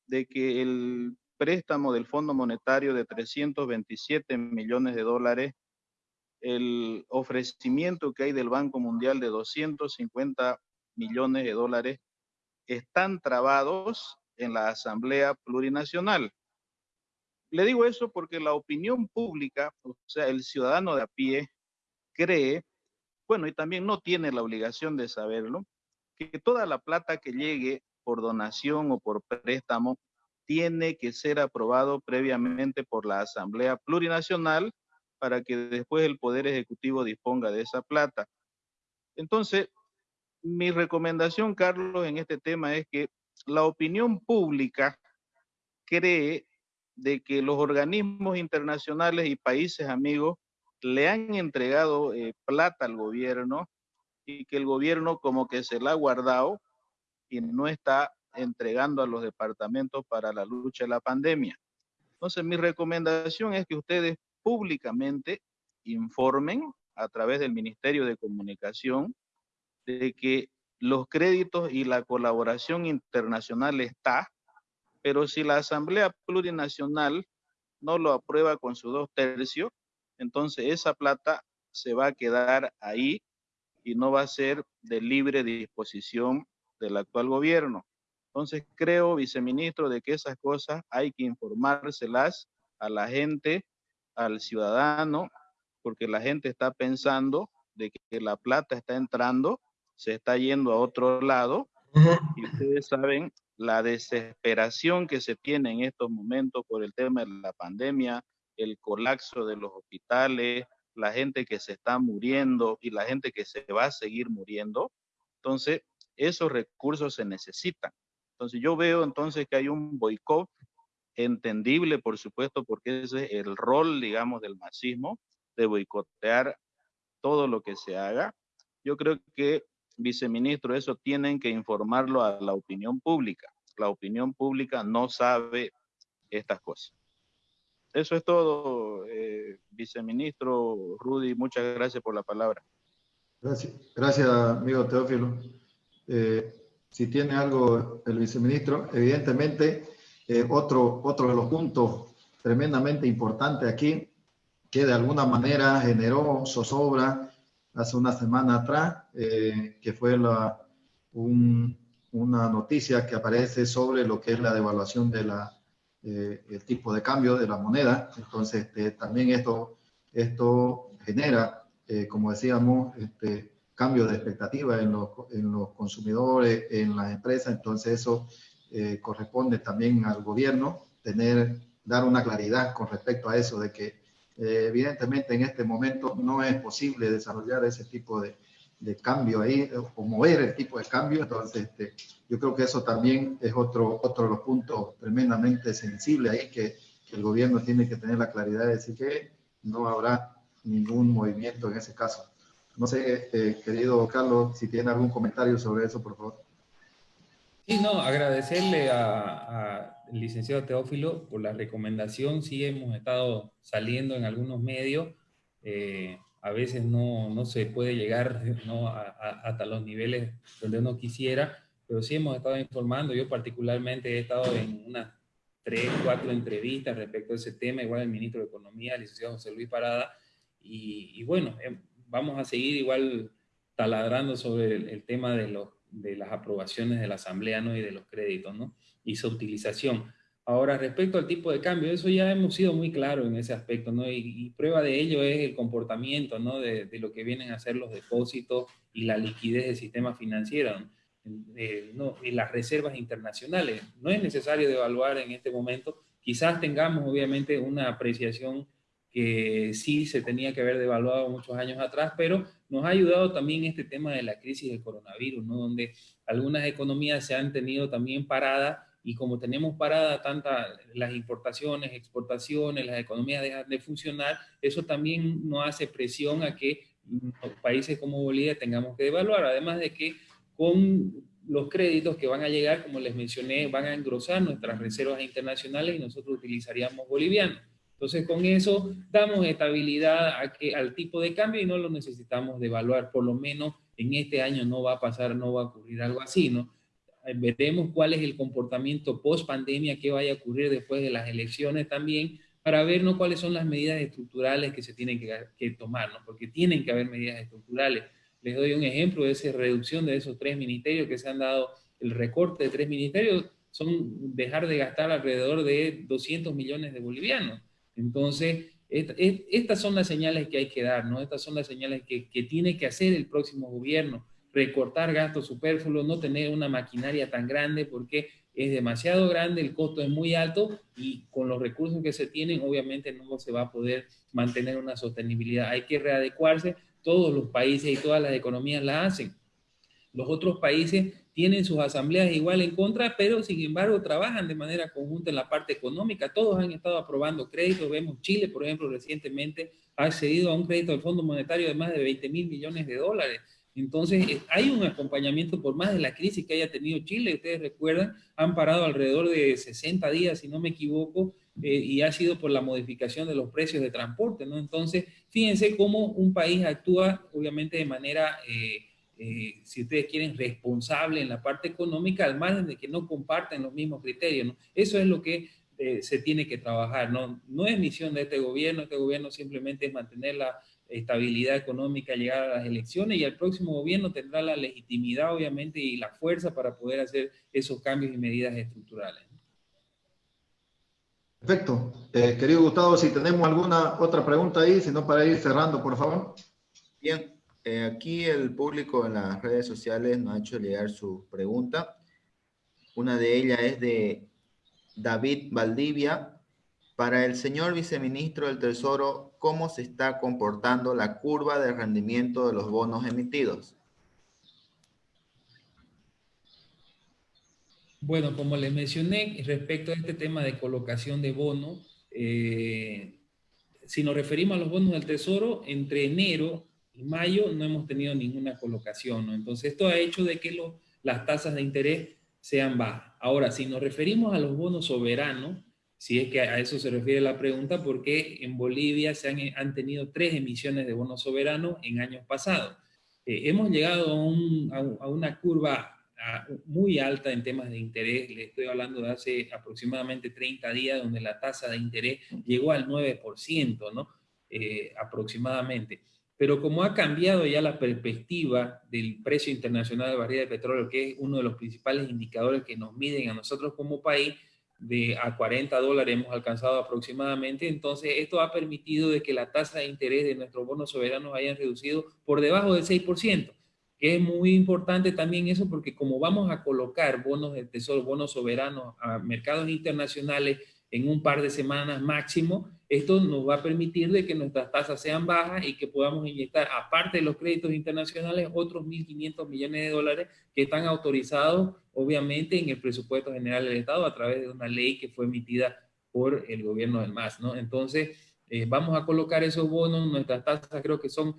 de que el préstamo del Fondo Monetario de 327 millones de dólares, el ofrecimiento que hay del Banco Mundial de 250 millones de dólares, están trabados en la Asamblea Plurinacional. Le digo eso porque la opinión pública, o sea, el ciudadano de a pie, cree, bueno, y también no tiene la obligación de saberlo, que toda la plata que llegue por donación o por préstamo tiene que ser aprobado previamente por la Asamblea Plurinacional para que después el Poder Ejecutivo disponga de esa plata. Entonces, mi recomendación, Carlos, en este tema es que la opinión pública cree de que los organismos internacionales y países amigos le han entregado eh, plata al gobierno y que el gobierno como que se la ha guardado y no está entregando a los departamentos para la lucha de la pandemia. Entonces, mi recomendación es que ustedes públicamente informen a través del Ministerio de Comunicación de que los créditos y la colaboración internacional está, pero si la Asamblea Plurinacional no lo aprueba con sus dos tercios, entonces esa plata se va a quedar ahí y no va a ser de libre disposición del actual gobierno. Entonces creo, viceministro, de que esas cosas hay que informárselas a la gente, al ciudadano, porque la gente está pensando de que la plata está entrando se está yendo a otro lado. Y ustedes saben la desesperación que se tiene en estos momentos por el tema de la pandemia, el colapso de los hospitales, la gente que se está muriendo y la gente que se va a seguir muriendo. Entonces, esos recursos se necesitan. Entonces, yo veo entonces que hay un boicot entendible, por supuesto, porque ese es el rol, digamos, del masismo, de boicotear todo lo que se haga. Yo creo que viceministro, eso tienen que informarlo a la opinión pública. La opinión pública no sabe estas cosas. Eso es todo, eh, viceministro Rudy. Muchas gracias por la palabra. Gracias, amigo Teófilo. Eh, si tiene algo el viceministro, evidentemente, eh, otro, otro de los puntos tremendamente importantes aquí, que de alguna manera generó zozobra hace una semana atrás, eh, que fue una noticia que aparece sobre lo que es la devaluación de la, eh, tipo de cambio de la moneda. Entonces, este, también esto, esto genera, eh, como decíamos, este, cambio de expectativa en los, en los consumidores, en las empresas. Entonces, eso corresponde también al gobierno tener, dar una claridad con respecto a eso, de que eh, evidentemente en este momento no es posible desarrollar ese tipo de, de cambio ahí o mover el tipo de cambio. Entonces, este, yo creo que eso también es otro, otro de los puntos tremendamente sensibles ahí que, que, el gobierno tiene que tener la claridad de decir que no habrá ningún movimiento en ese caso. No sé, este, querido Carlos, si tiene algún comentario sobre eso, por favor. Sí, no, agradecerle a el licenciado Teófilo, por la recomendación. Sí hemos estado saliendo en algunos medios. Eh, a veces no, no, se puede llegar ¿no? hasta los niveles donde uno quisiera, pero sí hemos estado informando. Yo particularmente he estado en unas tres, cuatro entrevistas respecto a ese tema, igual el ministro de Economía, el licenciado José Luis Parada, y, y bueno, vamos a seguir igual taladrando sobre el, tema de, los, de las aprobaciones de la Asamblea ¿no? y de los créditos ¿no? y su utilización. Ahora, respecto al tipo de cambio, eso ya hemos sido muy claros en ese aspecto, ¿no? Y, prueba de ello es el comportamiento, ¿no? De, de, lo que vienen a ser los depósitos y la liquidez del sistema financiero, ¿no? y las reservas internacionales. No es necesario devaluar en este momento. Quizás tengamos, obviamente, una apreciación que sí se tenía que haber devaluado muchos años atrás, pero nos ha ayudado también este tema de la crisis del coronavirus, ¿no? donde algunas economías se han tenido también paradas y como tenemos parada tantas las importaciones, exportaciones, las economías dejan de funcionar, eso también nos hace presión a que países como Bolivia tengamos que devaluar, además de que con los créditos que van a llegar, como les mencioné, van a engrosar nuestras reservas internacionales y nosotros utilizaríamos bolivianos. Entonces, con eso damos estabilidad a al tipo de cambio y no lo necesitamos devaluar. Por lo menos en este año no va a pasar, no va a ocurrir algo así, ¿no? Eh, veremos cuál es el comportamiento post pandemia que vaya a ocurrir después de las elecciones también, para ver ¿no? cuáles son las medidas estructurales que se tienen que, que tomar, ¿no? porque tienen que haber medidas estructurales. Les doy un ejemplo de esa reducción de esos tres ministerios que se han dado, el recorte de tres ministerios, son dejar de gastar alrededor de 200 millones de bolivianos. Entonces, estas son las señales que hay que dar, ¿no? Estas son las señales que, tiene que hacer el próximo gobierno, recortar gastos superfluos, no tener una maquinaria tan grande porque es demasiado grande, el costo es muy alto y con los recursos que se tienen obviamente no se va a poder mantener una sostenibilidad. Hay que readecuarse, todos los países y todas las economías la hacen. Los otros países tienen sus asambleas igual en contra, pero sin embargo trabajan de manera conjunta en la parte económica. Todos han estado aprobando créditos. Vemos Chile, por ejemplo, recientemente ha accedido a un crédito del Fondo Monetario de más de 20 mil millones de dólares. Entonces, eh, hay un acompañamiento por más de la crisis que haya tenido Chile. Ustedes recuerdan, han parado alrededor de 60 días, si no me equivoco, eh, y ha sido por la modificación de los precios de transporte, ¿no? Entonces, fíjense cómo un país actúa, obviamente, de manera... Eh, eh, si ustedes quieren, responsable en la parte económica, al margen de que no comparten los mismos criterios. ¿no? Eso es lo que eh, se tiene que trabajar. ¿no? no es misión de este gobierno, este gobierno simplemente es mantener la estabilidad económica, llegar a las elecciones y el próximo gobierno tendrá la legitimidad, obviamente, y la fuerza para poder hacer esos cambios y medidas estructurales. Perfecto. Eh, querido Gustavo, si tenemos alguna otra pregunta ahí, si no para ir cerrando, por favor. Bien, eh, aquí el público en las redes sociales nos ha hecho llegar su pregunta. Una de ellas es de David Valdivia. Para el señor viceministro del Tesoro, ¿cómo se está comportando la curva de rendimiento de los bonos emitidos? Bueno, como les mencioné, respecto a este tema de colocación de bonos, eh, si nos referimos a los bonos del Tesoro, entre enero mayo no hemos tenido ninguna colocación, ¿no? Entonces esto ha hecho de que las tasas de interés sean bajas. Ahora, si nos referimos a los bonos soberanos, si es que a eso se refiere la pregunta, porque en Bolivia se han, tenido tres emisiones de bonos soberanos en años pasados. Eh, hemos llegado a, una curva muy alta en temas de interés, le estoy hablando de hace aproximadamente 30 días, donde la tasa de interés llegó al 9%, ¿no? Eh, aproximadamente. Pero como ha cambiado ya la perspectiva del precio internacional de barril de petróleo, que es uno de los principales indicadores que nos miden a nosotros como país, de a 40 dólares hemos alcanzado aproximadamente, entonces esto ha permitido de que la tasa de interés de nuestros bonos soberanos hayan reducido por debajo del 6%, que es muy importante también eso porque como vamos a colocar bonos de tesoro, bonos soberanos a mercados internacionales en un par de semanas máximo, esto nos va a permitir de que nuestras tasas sean bajas y que podamos inyectar, aparte de los créditos internacionales, otros 1.500 millones de dólares que están autorizados, obviamente, en el presupuesto general del Estado a través de una ley que fue emitida por el gobierno del MAS, ¿no? Entonces, eh, vamos a colocar esos bonos, nuestras tasas creo que son,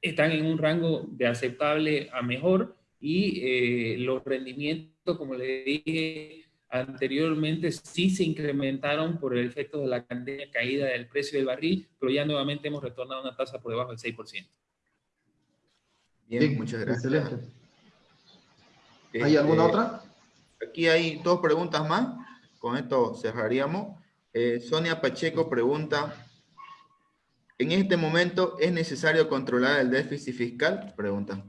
están en un rango de aceptable a mejor y eh, los rendimientos, como le dije, anteriormente sí se incrementaron por el efecto de la caída del precio del barril, pero ya nuevamente hemos retornado a una tasa por debajo del 6%. Bien, muchas gracias. ¿Hay alguna este, otra? Aquí hay dos preguntas más. Con esto cerraríamos. Eh, Sonia Pacheco pregunta, ¿En este momento es necesario controlar el déficit fiscal? Pregunta.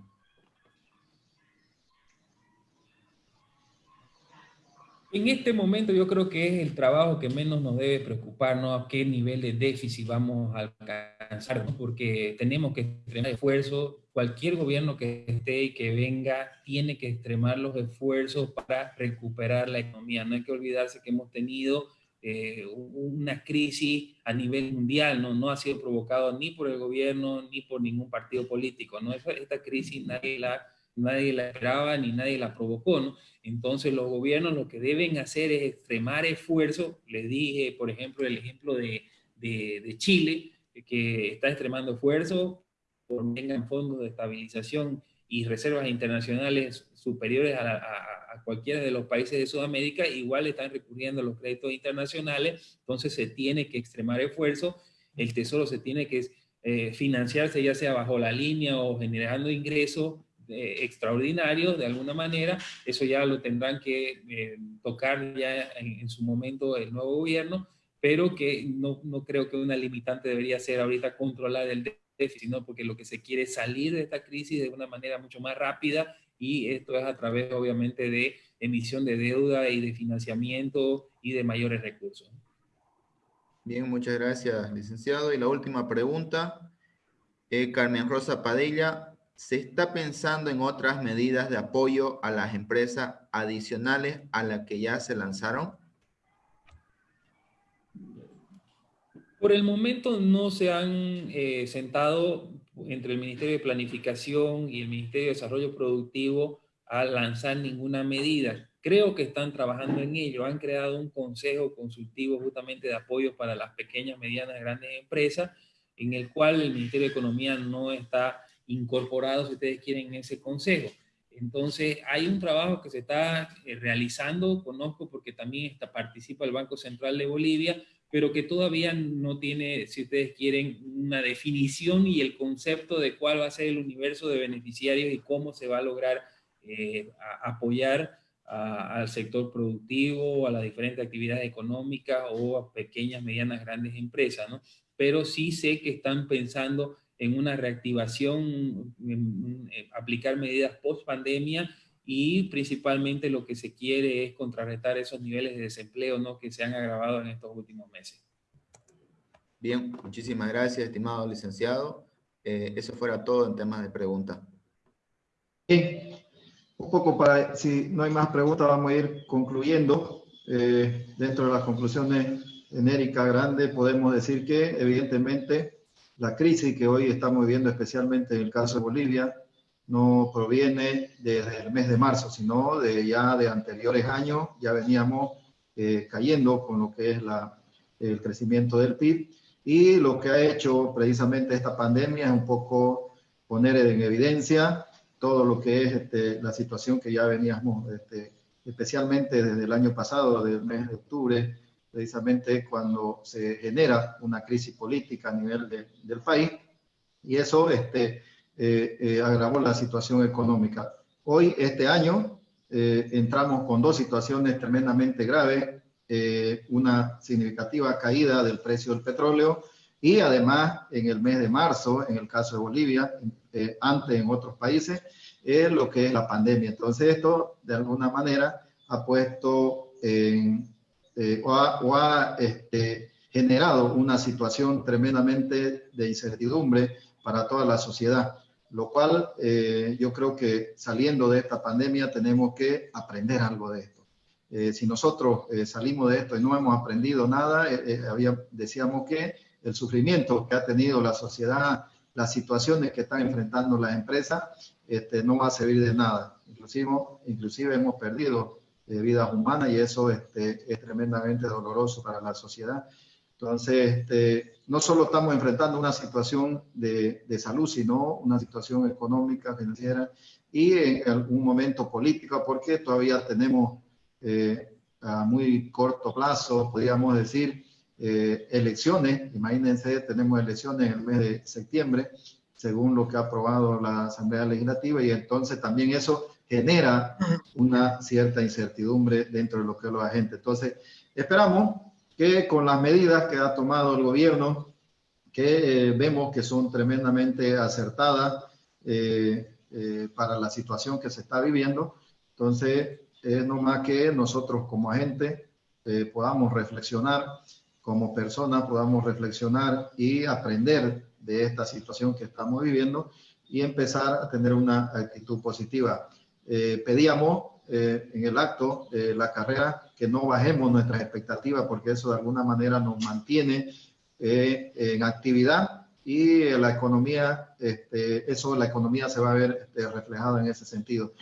En este momento yo creo que es el trabajo que menos nos debe preocupar, ¿no? A qué nivel de déficit vamos a alcanzar, porque tenemos que extremar esfuerzos. Cualquier gobierno que esté y que venga tiene que extremar los esfuerzos para recuperar la economía. No hay que olvidarse que hemos tenido eh, una crisis a nivel mundial, ¿no? no ha sido provocado ni por el gobierno ni por ningún partido político. ¿no? Esta crisis nadie la nadie la esperaba ni nadie la provocó. Entonces los gobiernos lo que deben hacer es extremar esfuerzo. Les dije, por ejemplo, el ejemplo de, de, Chile, que está extremando esfuerzo por tengan fondos de estabilización y reservas internacionales superiores a, a, cualquiera de los países de Sudamérica, igual están recurriendo a los créditos internacionales, entonces se tiene que extremar esfuerzo, el Tesoro se tiene que eh, financiarse ya sea bajo la línea o generando ingresos eh, extraordinarios de alguna manera, eso ya lo tendrán que eh, tocar ya en, su momento el nuevo gobierno, pero que no, no, creo que una limitante debería ser ahorita controlar el déficit, sino porque lo que se quiere es salir de esta crisis de una manera mucho más rápida y esto es a través obviamente de emisión de deuda y de financiamiento y de mayores recursos. Bien, muchas gracias, licenciado. Y la última pregunta, eh, Carmen Rosa Padilla, ¿Se está pensando en otras medidas de apoyo a las empresas adicionales a las que ya se lanzaron? Por el momento no se han eh, sentado entre el Ministerio de Planificación y el Ministerio de Desarrollo Productivo a lanzar ninguna medida. Creo que están trabajando en ello. Han creado un consejo consultivo justamente de apoyo para las pequeñas, medianas, grandes empresas, en el cual el Ministerio de Economía no está incorporados, si ustedes quieren, en ese consejo. Entonces, hay un trabajo que se está eh, realizando, conozco porque también está, participa el Banco Central de Bolivia, pero que todavía no tiene, si ustedes quieren, una definición y el concepto de cuál va a ser el universo de beneficiarios y cómo se va a lograr eh, apoyar al sector productivo, a las diferentes actividades económicas o a pequeñas, medianas, grandes empresas, ¿no? Pero sí sé que están pensando en una reactivación, en, aplicar medidas post pandemia y principalmente lo que se quiere es contrarrestar esos niveles de desempleo ¿no? que se han agravado en estos últimos meses. Bien, muchísimas gracias, estimado licenciado. Eh, eso fuera todo en temas de preguntas. Bien, un poco para, si no hay más preguntas, vamos a ir concluyendo. Eh, dentro de las conclusiones genéricas grandes, podemos decir que evidentemente la crisis que hoy estamos viviendo, especialmente en el caso de Bolivia, no proviene desde el mes de marzo, sino de ya de anteriores años, ya veníamos eh, cayendo con lo que es la, el crecimiento del PIB y lo que ha hecho precisamente esta pandemia es un poco poner en evidencia todo lo que es este, la situación que ya veníamos, este, especialmente desde el año pasado, del mes de octubre, precisamente cuando se genera una crisis política a nivel del país y eso este, eh, eh, agravó la situación económica. Hoy, este año, eh, entramos con dos situaciones tremendamente graves, una significativa caída del precio del petróleo y además en el mes de marzo, en el caso de Bolivia, antes en otros países, es lo que es la pandemia. Entonces esto de alguna manera ha puesto en, eh, o ha, este, generado una situación tremendamente de incertidumbre para toda la sociedad, lo cual eh, yo creo que saliendo de esta pandemia tenemos que aprender algo de esto. Eh, si nosotros salimos de esto y no hemos aprendido nada, había, decíamos que el sufrimiento que ha tenido la sociedad, las situaciones que están enfrentando las empresas, este, no va a servir de nada. Inclusive, inclusive hemos perdido de vidas humanas y eso este, es tremendamente doloroso para la sociedad. Entonces, este, no solo estamos enfrentando una situación de, de, salud, sino una situación económica, financiera y en algún momento política, porque todavía tenemos eh, a muy corto plazo, podríamos decir, eh, elecciones. Imagínense, tenemos elecciones en el mes de septiembre, según lo que ha aprobado la Asamblea Legislativa, y entonces también eso genera una cierta incertidumbre dentro de lo que es los agentes. Entonces, esperamos que con las medidas que ha tomado el gobierno, que vemos que son tremendamente acertadas para la situación que se está viviendo. Entonces, es nomás que nosotros como agente podamos reflexionar, como personas podamos reflexionar y aprender de esta situación que estamos viviendo y empezar a tener una actitud positiva. Eh, pedíamos eh, en el acto de la carrera que no bajemos nuestras expectativas porque eso de alguna manera nos mantiene eh, en actividad y la economía, este, eso la economía se va a ver este, reflejada en ese sentido.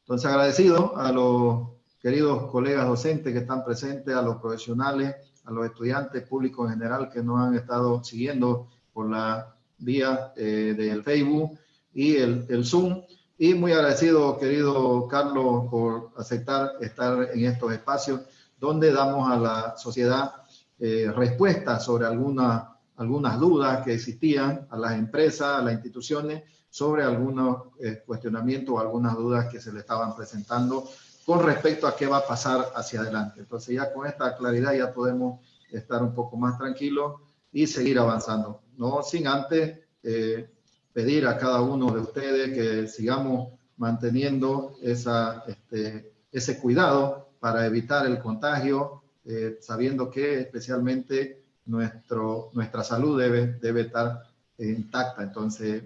Entonces agradecido a los queridos colegas docentes que están presentes, a los profesionales, a los estudiantes públicos en general que nos han estado siguiendo por la vía del Facebook y el, el Zoom. Y muy agradecido, querido Carlos, por aceptar estar en estos espacios donde damos a la sociedad eh, respuestas sobre alguna, algunas dudas que existían, a las empresas, a las instituciones, sobre algunos eh, cuestionamientos o algunas dudas que se le estaban presentando con respecto a qué va a pasar hacia adelante. Entonces ya con esta claridad ya podemos estar un poco más tranquilos y seguir avanzando. No sin antes eh, pedir a cada uno de ustedes que sigamos manteniendo esa, este, ese cuidado para evitar el contagio, eh, sabiendo que especialmente nuestro, nuestra salud debe, debe estar intacta. Entonces,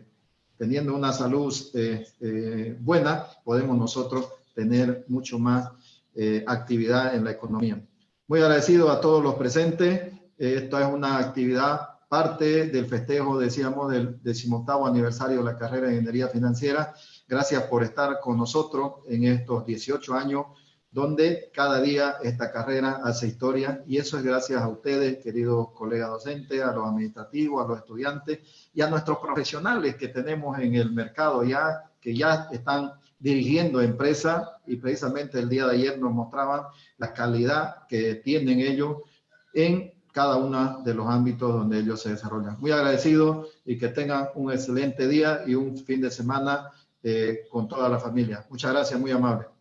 teniendo una salud eh, buena, podemos nosotros tener mucho más actividad en la economía. Muy agradecido a todos los presentes. Esta es una actividad parte del festejo, decíamos, del decimoctavo aniversario de la carrera de Ingeniería Financiera. Gracias por estar con nosotros en estos 18 años, donde cada día esta carrera hace historia y eso es gracias a ustedes, queridos colegas docentes, a los administrativos, a los estudiantes y a nuestros profesionales que tenemos en el mercado ya, que ya están dirigiendo empresas y precisamente el día de ayer nos mostraban la calidad que tienen ellos en cada uno de los ámbitos donde ellos se desarrollan. Muy agradecido y que tengan un excelente día y un fin de semana eh, con toda la familia. Muchas gracias, muy amable.